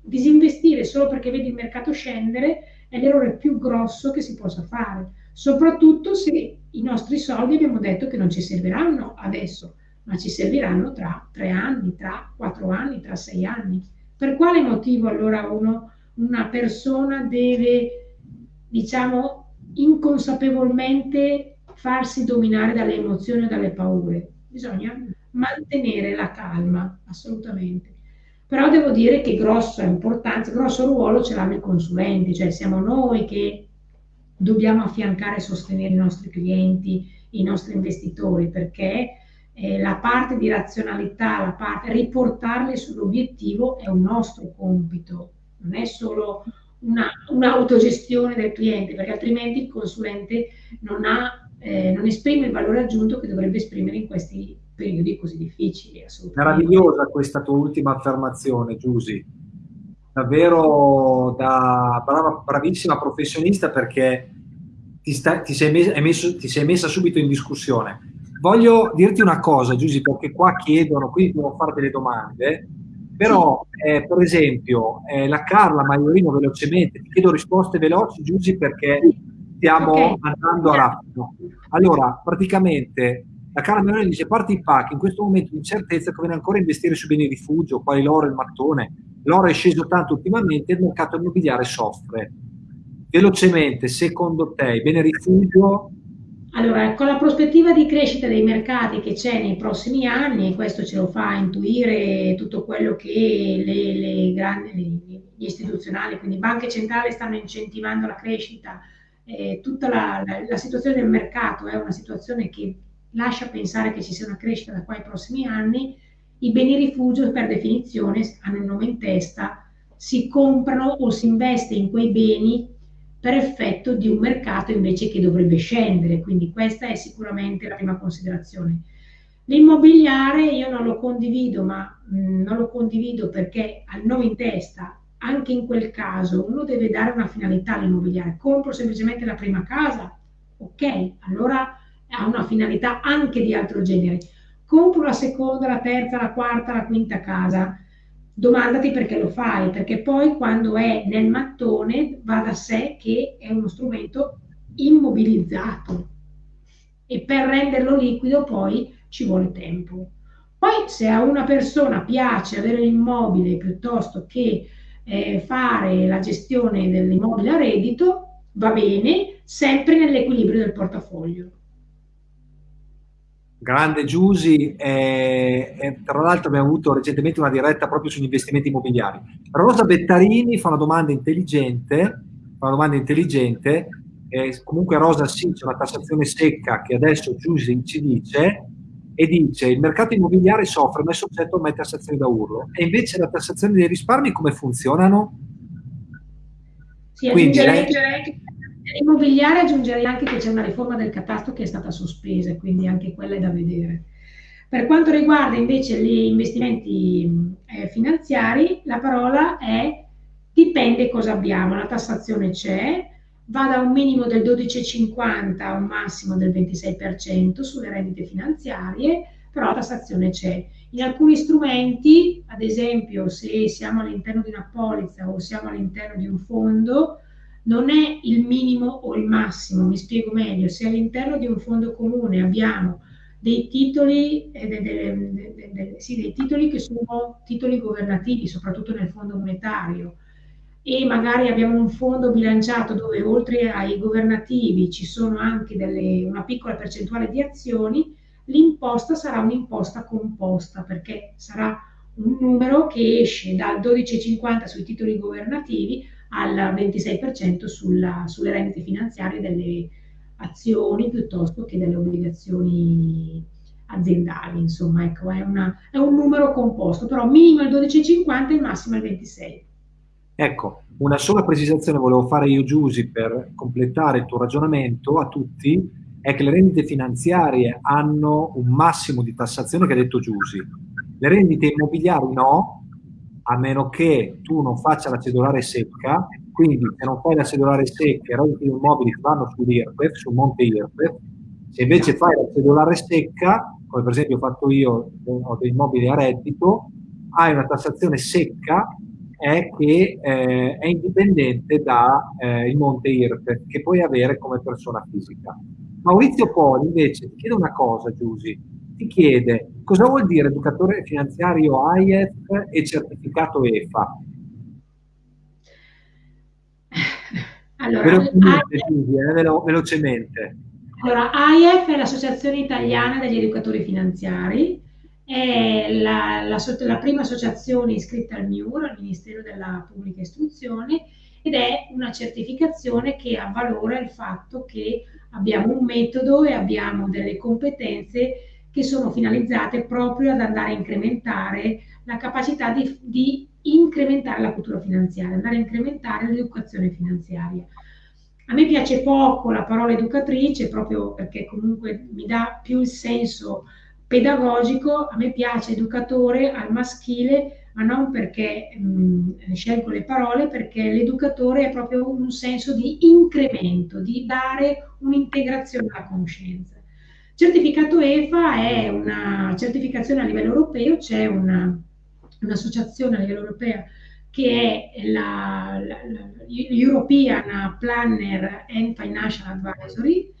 Disinvestire solo perché vedi il mercato scendere è l'errore più grosso che si possa fare soprattutto se i nostri soldi abbiamo detto che non ci serviranno adesso, ma ci serviranno tra tre anni, tra quattro anni, tra sei anni. Per quale motivo allora uno, una persona deve, diciamo, inconsapevolmente farsi dominare dalle emozioni o dalle paure? Bisogna mantenere la calma, assolutamente. Però devo dire che grossa importanza, grosso ruolo ce l'hanno i consulenti, cioè siamo noi che dobbiamo affiancare e sostenere i nostri clienti, i nostri investitori, perché eh, la parte di razionalità, la parte riportarli sull'obiettivo è un nostro compito, non è solo una, un'autogestione del cliente, perché altrimenti il consulente non, ha, eh, non esprime il valore aggiunto che dovrebbe esprimere in questi periodi così difficili. Meravigliosa questa tua ultima affermazione, Giusy davvero da brava, bravissima professionista perché ti, sta, ti, sei mes, messo, ti, sei messa subito in discussione. Voglio dirti una cosa, Giusy, perché qua chiedono, quindi devo fare delle domande, però eh, per esempio eh, la Carla Maiorino velocemente, ti chiedo risposte veloci, Giusy, perché stiamo okay. andando a rapido. Allora, praticamente la Carla Maiorino dice, parte i pack, in questo momento di incertezza conviene ancora investire su beni rifugio, quali l'oro e il mattone, l'oro è sceso tanto ultimamente e il mercato immobiliare soffre. Velocemente, secondo te, il bene rifugio? Allora, con la prospettiva di crescita dei mercati che c'è nei prossimi anni, e questo ce lo fa intuire tutto quello che le, le grandi, gli istituzionali, quindi banche centrali stanno incentivando la crescita, eh, tutta la, la, la situazione del mercato è una situazione che lascia pensare che ci sia una crescita da qua ai prossimi anni, i beni rifugio per definizione hanno il nome in testa, si comprano o si investe in quei beni per effetto di un mercato invece che dovrebbe scendere, quindi questa è sicuramente la prima considerazione. L'immobiliare io non lo condivido, ma mh, mm, non lo condivido perché ha il nome in testa, anche in quel caso uno deve dare una finalità all'immobiliare, compro semplicemente la prima casa, ok, allora ha una finalità anche di altro genere compro la seconda, la terza, la quarta, la quinta casa. Domandati perché lo fai, perché poi quando è nel mattone va da sé che è uno strumento immobilizzato e per renderlo liquido poi ci vuole tempo. Poi se a una persona piace avere l'immobile piuttosto che eh, fare la gestione dell'immobile a reddito, va bene, sempre nell'equilibrio del portafoglio. Grande Giusi, e, e tra l'altro abbiamo avuto recentemente una diretta proprio sugli investimenti immobiliari. Rosa Bettarini fa una domanda intelligente, fa una domanda intelligente eh, comunque Rosa sì, c'è una tassazione secca che adesso Giussi ci dice, e dice il mercato immobiliare soffre ma è soggetto a mai tassazioni da urlo. E invece la tassazione dei risparmi come funzionano? Sì, Quindi, immobiliare aggiungerei anche che c'è una riforma del catasto che è stata sospesa, quindi anche quella è da vedere. Per quanto riguarda invece gli investimenti eh, finanziari, la parola è dipende cosa abbiamo, la tassazione c'è, va da un minimo del 12,50 a un massimo del 26% sulle rendite finanziarie, però la tassazione c'è. In alcuni strumenti, ad esempio se siamo all'interno di una polizza o siamo all'interno di un fondo, non è il minimo o il massimo, mi spiego meglio, se all'interno di un fondo comune abbiamo dei titoli, eh, de, de, de, sì, dei titoli che sono titoli governativi, soprattutto nel fondo monetario, e magari abbiamo un fondo bilanciato dove oltre ai governativi ci sono anche delle, una piccola percentuale di azioni, l'imposta sarà un'imposta composta perché sarà un numero che esce dal 12,50 sui titoli governativi al 26% sulla, sulle rendite finanziarie delle azioni piuttosto che delle obbligazioni aziendali. Insomma, ecco, è, una, è un numero composto, però minimo il 12,50 e massimo il 26%. Ecco, una sola precisazione volevo fare io, Giusy, per completare il tuo ragionamento a tutti, è che le rendite finanziarie hanno un massimo di tassazione che ha detto Giusy. Le rendite immobiliari no, a meno che tu non faccia la cedolare secca, quindi se non fai la cedolare secca i redditi immobili vanno sull'IRPEF, sul monte IRPEF, se invece fai la cedolare secca, come per esempio ho fatto io, ho dei immobili a reddito, hai una tassazione secca è che eh, è indipendente dal eh, monte IRPEF che puoi avere come persona fisica. Maurizio Poli invece ti chiede una cosa, Giusy, ti chiede cosa vuol dire educatore finanziario AIF e certificato EFA? Allora, velocemente, Giusy, eh, velo velocemente. Allora, AIF è l'Associazione Italiana degli Educatori Finanziari, è la, la, la, prima associazione iscritta al MIUR, al Ministero della Pubblica Istruzione, ed è una certificazione che avvalora il fatto che abbiamo un metodo e abbiamo delle competenze che sono finalizzate proprio ad andare a incrementare la capacità di, di incrementare la cultura finanziaria, andare a incrementare l'educazione finanziaria. A me piace poco la parola educatrice proprio perché comunque mi dà più il senso pedagogico, a me piace educatore al maschile, ma non perché mh, scelgo le parole, perché l'educatore è proprio un senso di incremento, di dare un'integrazione alla conoscenza. Certificato EFA è una certificazione a livello europeo, c'è una, un'associazione a livello europeo che è la, la, la European Planner and Financial Advisory,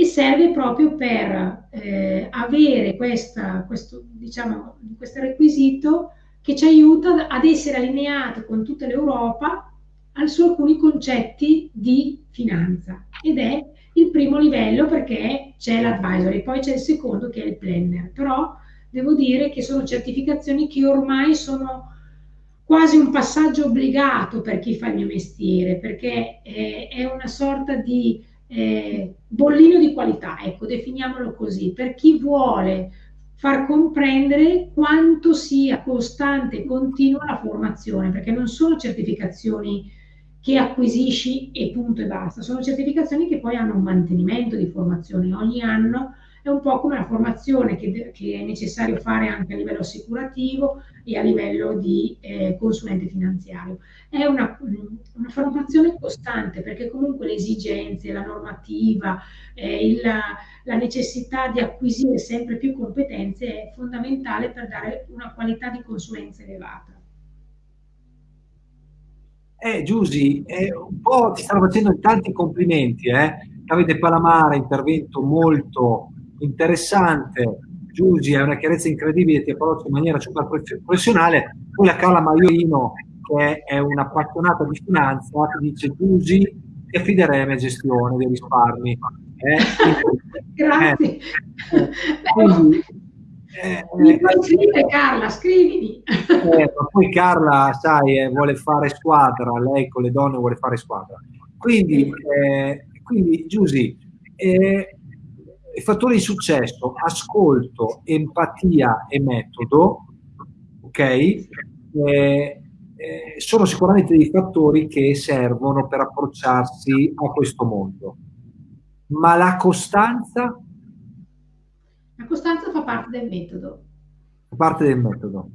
e serve proprio per eh, avere questa, questo, diciamo, questo requisito che ci aiuta ad essere allineati con tutta l'Europa su alcuni concetti di finanza. Ed è il primo livello perché c'è l'advisory, poi c'è il secondo che è il planner, però devo dire che sono certificazioni che ormai sono quasi un passaggio obbligato per chi fa il mio mestiere, perché eh, è una sorta di eh, bollino di qualità, ecco, definiamolo così, per chi vuole far comprendere quanto sia costante e continua la formazione, perché non sono certificazioni che acquisisci e punto e basta, sono certificazioni che poi hanno un mantenimento di formazione ogni anno è un po' come la formazione che, che, è necessario fare anche a livello assicurativo e a livello di eh, consulente finanziario. È una, una, formazione costante perché comunque le esigenze, la normativa, eh, il, la necessità di acquisire sempre più competenze è fondamentale per dare una qualità di consulenza elevata. Eh, Giusy, eh, un po' ti stanno facendo tanti complimenti, eh? Avete Palamara, intervento molto interessante, Giugi ha una chiarezza incredibile, ti approccia in maniera super professionale, poi la Carla Maiorino, che è un'appassionata di finanza, ti dice Giugi, ti affiderei a gestione dei risparmi. Eh? Grazie. Eh, quindi, eh, Mi puoi scrivere Carla, scrivimi. Eh, ma poi Carla, sai, eh, vuole fare squadra, lei con le donne vuole fare squadra. Quindi, quindi Giusy, eh, i fattori di successo, ascolto, empatia e metodo, ok? Eh, eh, sono sicuramente dei fattori che servono per approcciarsi a questo mondo. Ma la costanza? La costanza fa parte del metodo. Fa parte del metodo.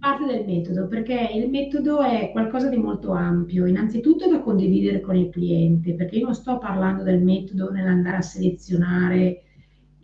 Parte del metodo, perché il metodo è qualcosa di molto ampio, innanzitutto da condividere con il cliente, perché io non sto parlando del metodo nell'andare a selezionare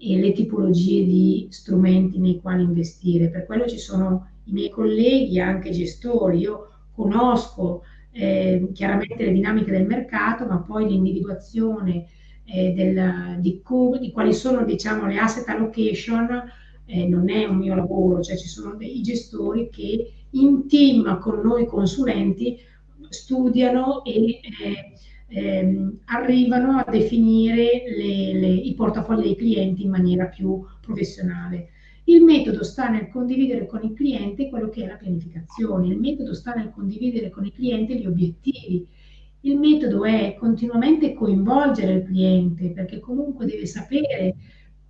e le tipologie di strumenti nei quali investire. Per quello ci sono i miei colleghi, anche gestori. Io conosco eh, chiaramente le dinamiche del mercato, ma poi l'individuazione eh, del, di, di, quali sono diciamo, le asset allocation eh, non è un mio lavoro, cioè ci sono dei gestori che in team con noi consulenti studiano e eh, ehm, arrivano a definire le, le, i portafogli dei clienti in maniera più professionale. Il metodo sta nel condividere con il cliente quello che è la pianificazione, il metodo sta nel condividere con il cliente gli obiettivi, il metodo è continuamente coinvolgere il cliente perché comunque deve sapere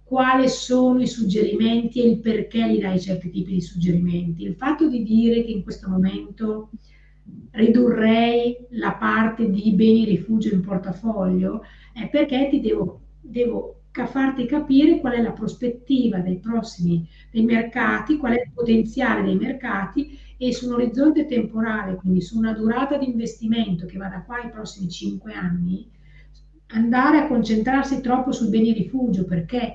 quali sono i suggerimenti e il perché gli dai certi tipi di suggerimenti. Il fatto di dire che in questo momento ridurrei la parte di beni rifugio in portafoglio è perché ti devo, devo farti capire qual è la prospettiva dei prossimi dei mercati, qual è il potenziale dei mercati e su un orizzonte temporale, quindi su una durata di investimento che va da qua ai prossimi cinque anni, andare a concentrarsi troppo sui beni rifugio perché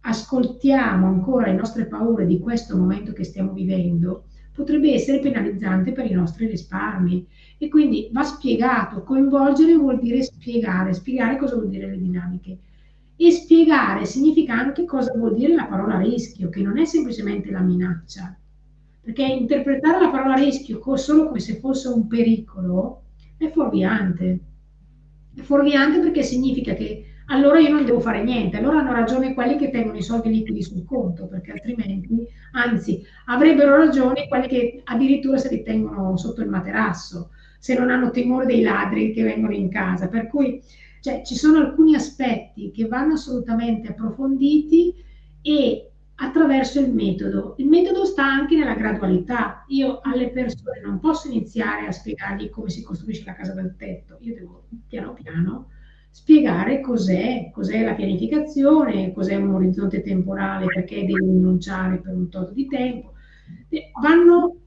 ascoltiamo ancora le nostre paure di questo momento che stiamo vivendo potrebbe essere penalizzante per i nostri risparmi e quindi va spiegato. Coinvolgere vuol dire spiegare, spiegare cosa vuol dire le dinamiche. E spiegare significa anche cosa vuol dire la parola rischio, che non è semplicemente la minaccia. Perché interpretare la parola rischio solo come se fosse un pericolo è fuorviante. È fuorviante perché significa che allora io non devo fare niente. Allora hanno ragione quelli che tengono i soldi liquidi sul conto, perché altrimenti, anzi, avrebbero ragione quelli che addirittura se li tengono sotto il materasso, se non hanno timore dei ladri che vengono in casa. Per cui cioè, ci sono alcuni aspetti che vanno assolutamente approfonditi e attraverso il metodo. Il metodo sta anche nella gradualità. Io alle persone non posso iniziare a spiegargli come si costruisce la casa dal tetto, io devo piano piano spiegare cos'è, cos'è la pianificazione, cos'è un orizzonte temporale, perché devo rinunciare per un tot di tempo. Vanno,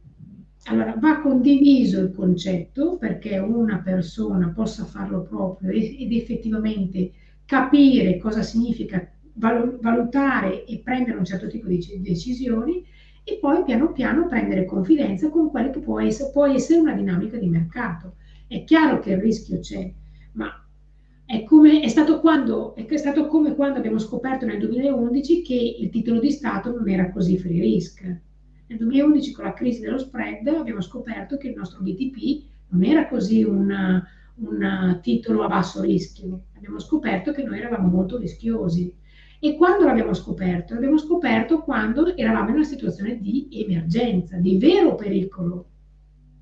allora, va condiviso il concetto perché una persona possa farlo proprio ed effettivamente capire cosa significa valutare e prendere un certo tipo di decisioni e poi piano piano prendere confidenza con quella che può essere, può essere una dinamica di mercato. È chiaro che il rischio c'è, ma è, come, è, stato quando, è stato come quando abbiamo scoperto nel 2011 che il titolo di Stato non era così free risk. Nel 2011 con la crisi dello spread abbiamo scoperto che il nostro BTP non era così un, titolo a basso rischio. Abbiamo scoperto che noi eravamo molto rischiosi. E quando l'abbiamo scoperto? L'abbiamo scoperto quando eravamo in una situazione di emergenza, di vero pericolo.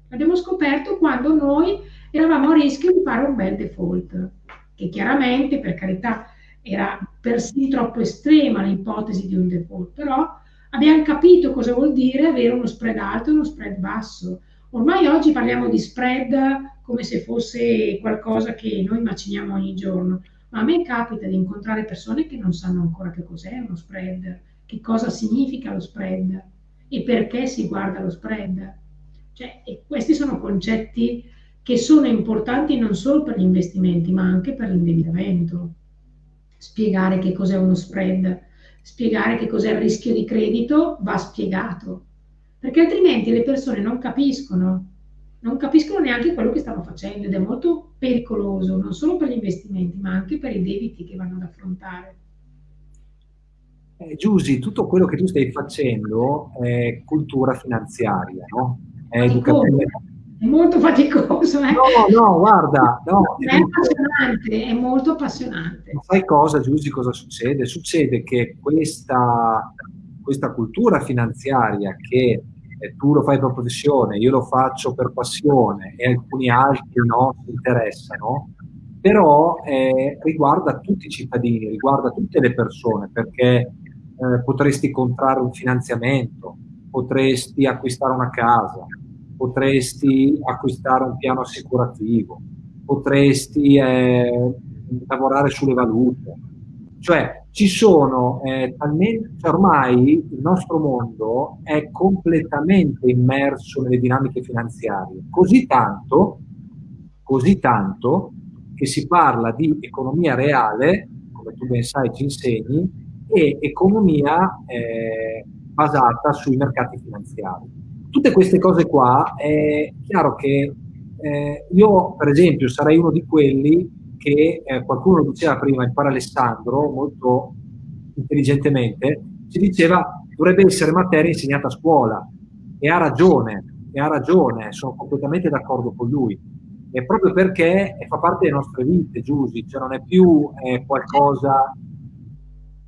L'abbiamo scoperto quando noi eravamo a rischio di fare un bel default che chiaramente, per carità, era persino troppo estrema l'ipotesi di un default, però abbiamo capito cosa vuol dire avere uno spread alto e uno spread basso. Ormai oggi parliamo di spread come se fosse qualcosa che noi maciniamo ogni giorno, ma a me capita di incontrare persone che non sanno ancora che cos'è uno spread, che cosa significa lo spread e perché si guarda lo spread. Cioè, questi sono concetti che sono importanti non solo per gli investimenti, ma anche per l'indebitamento. Spiegare che cos'è uno spread, spiegare che cos'è il rischio di credito va spiegato, perché altrimenti le persone non capiscono, non capiscono neanche quello che stanno facendo ed è molto pericoloso, non solo per gli investimenti, ma anche per i debiti che vanno ad affrontare. Eh, Giusy, tutto quello che tu stai facendo è cultura finanziaria, no? È educazione è molto faticoso. Eh? No, no, guarda, no, è, è appassionante, è molto appassionante. sai cosa, Giusy, cosa succede? Succede che questa, questa cultura finanziaria che tu lo fai per professione, io lo faccio per passione e alcuni altri no, si interessano, però eh, riguarda tutti i cittadini, riguarda tutte le persone, perché eh, potresti contrarre un finanziamento, potresti acquistare una casa, potresti acquistare un piano assicurativo, potresti eh, lavorare sulle valute. Cioè, ci sono eh, talmente, cioè ormai il nostro mondo è completamente immerso nelle dinamiche finanziarie, così tanto, così tanto che si parla di economia reale, come tu ben sai ci insegni, e economia eh, basata sui mercati finanziari. Tutte queste cose qua è chiaro che eh, io, per esempio, sarei uno di quelli che eh, qualcuno diceva prima, il par Alessandro, molto intelligentemente, ci diceva dovrebbe essere materia insegnata a scuola e ha ragione, e ha ragione, sono completamente d'accordo con lui. E proprio perché fa parte delle nostre vite, Giusy, cioè non è più eh, qualcosa...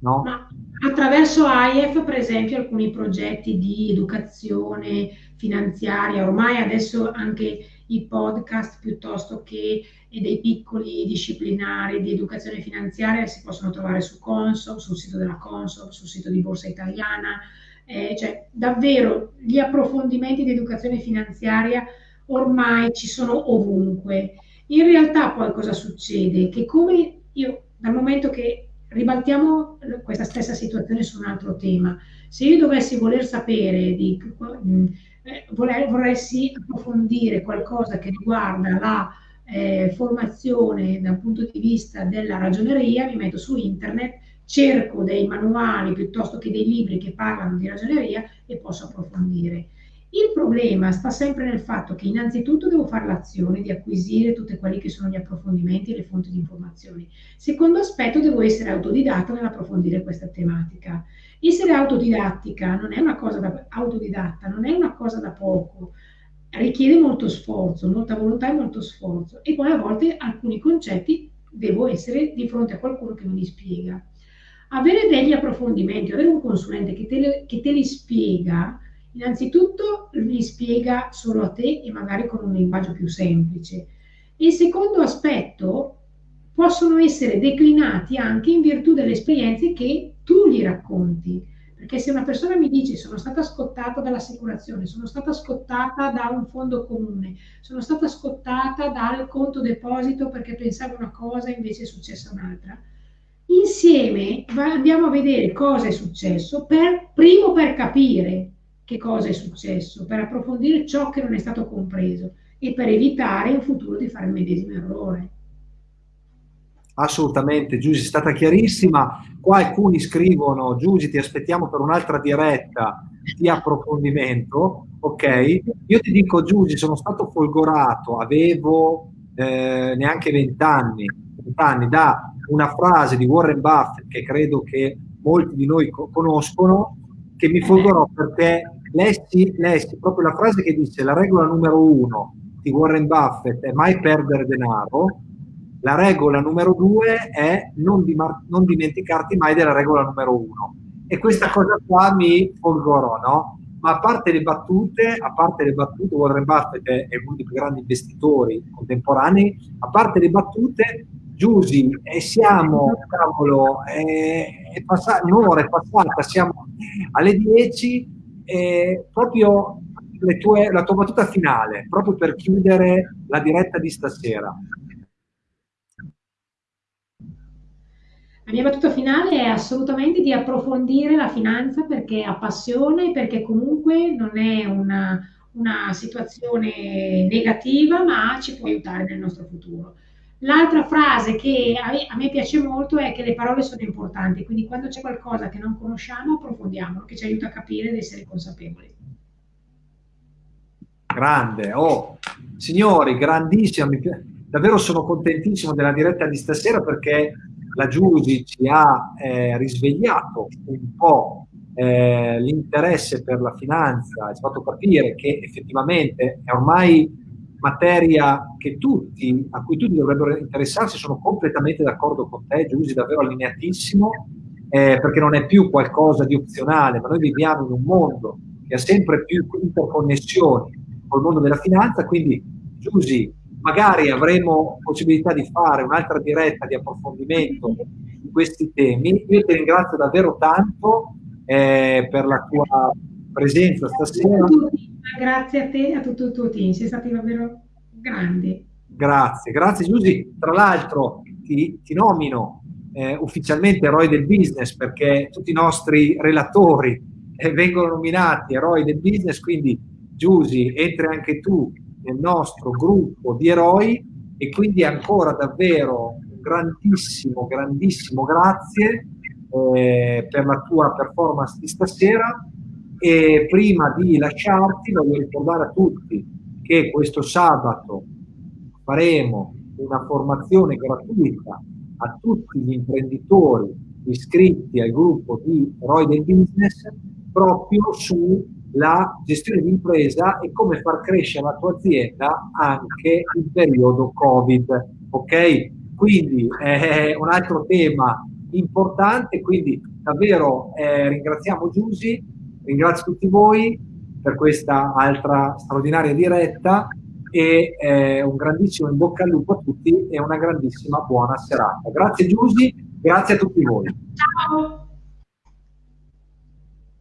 No? Ma attraverso AIEF, per esempio, alcuni progetti di educazione finanziaria, ormai adesso anche i podcast piuttosto che dei piccoli disciplinari di educazione finanziaria si possono trovare su Consob, sul sito della Consob, sul sito di Borsa Italiana, eh, cioè davvero gli approfondimenti di educazione finanziaria ormai ci sono ovunque. In realtà poi cosa succede? Che come io, dal momento che ribaltiamo questa stessa situazione su un altro tema, se io dovessi voler sapere di eh, vorrei, approfondire qualcosa che riguarda la eh, formazione dal punto di vista della ragioneria, mi metto su internet, cerco dei manuali piuttosto che dei libri che parlano di ragioneria e posso approfondire. Il problema sta sempre nel fatto che innanzitutto devo fare l'azione di acquisire tutti quelli che sono gli approfondimenti e le fonti di informazioni. Secondo aspetto, devo essere autodidatta nell'approfondire questa tematica. Essere autodidattica non è una cosa da, autodidatta non è una cosa da poco, richiede molto sforzo, molta volontà e molto sforzo e poi a volte alcuni concetti devo essere di fronte a qualcuno che me li spiega. Avere degli approfondimenti, avere un consulente che te, che te li spiega, innanzitutto li spiega solo a te e magari con un linguaggio più semplice. Il secondo aspetto possono essere declinati anche in virtù delle esperienze che tu gli racconti. Perché se una persona mi dice sono stata scottata dall'assicurazione, sono stata scottata da un fondo comune, sono stata scottata dal conto deposito perché pensavo una cosa e invece è successa un'altra, insieme andiamo a vedere cosa è successo, per, primo per capire che cosa è successo, per approfondire ciò che non è stato compreso e per evitare in futuro di fare il medesimo errore. Assolutamente, Giusy, è stata chiarissima. Qua alcuni scrivono, Giusy, ti aspettiamo per un'altra diretta di approfondimento. Ok, io ti dico, Giusy, sono stato folgorato, avevo eh, neanche vent'anni, vent'anni da una frase di Warren Buffett che credo che molti di noi co- conoscono, che mi folgorò perché lessi, lessi proprio la frase che dice la regola numero uno di Warren Buffett è mai perdere denaro la regola numero due è non, non dimenticarti mai della regola numero uno. E questa cosa qua mi folgorò, no? Ma a parte le battute, a parte le battute, Warren Buffett è uno dei più grandi investitori contemporanei, a parte le battute, Giusy, e siamo, cavolo, è, è passata, un'ora è passata, siamo alle 10, e proprio tue, la tua battuta finale, proprio per chiudere la diretta di stasera. La mia battuta finale è assolutamente di approfondire la finanza perché appassiona e perché comunque non è una, una situazione negativa, ma ci può aiutare nel nostro futuro. L'altra frase che a me piace molto è che le parole sono importanti, quindi quando c'è qualcosa che non conosciamo, approfondiamolo, che ci aiuta a capire ed essere consapevoli. Grande, oh, signori, grandissima, davvero sono contentissimo della diretta di stasera perché la Giusi ci ha eh, risvegliato un po' eh, l'interesse per la finanza, ha fatto capire che effettivamente è ormai materia tutti, a cui tutti dovrebbero interessarsi, sono completamente d'accordo con te, Giusi, davvero allineatissimo, eh, perché non è più qualcosa di opzionale, ma noi viviamo in un mondo che ha sempre più interconnessioni col mondo della finanza, quindi Giusi, magari avremo possibilità di fare un'altra diretta di approfondimento di questi temi. Io ti ringrazio davvero tanto eh, per la tua presenza stasera. Grazie a te e a tutto il tuo team, sei stati davvero grandi. Grazie, grazie Giusy. Tra l'altro ti, ti, nomino eh, ufficialmente eroe del business perché tutti i nostri relatori eh, vengono nominati eroi del business, quindi Giusy, entri anche tu nel nostro gruppo di eroi e quindi ancora davvero un grandissimo, grandissimo grazie eh, per la tua performance di stasera e prima di lasciarti voglio ricordare a tutti che questo sabato faremo una formazione gratuita a tutti gli imprenditori iscritti al gruppo di eroi del business proprio su la gestione di impresa e come far crescere la tua azienda anche in periodo Covid. Ok? Quindi è un altro tema importante, quindi davvero eh, ringraziamo Giusy, ringrazio tutti voi per questa altra straordinaria diretta e eh, un grandissimo in bocca al lupo a tutti e una grandissima buona serata. Grazie Giusy, grazie a tutti voi. Ciao!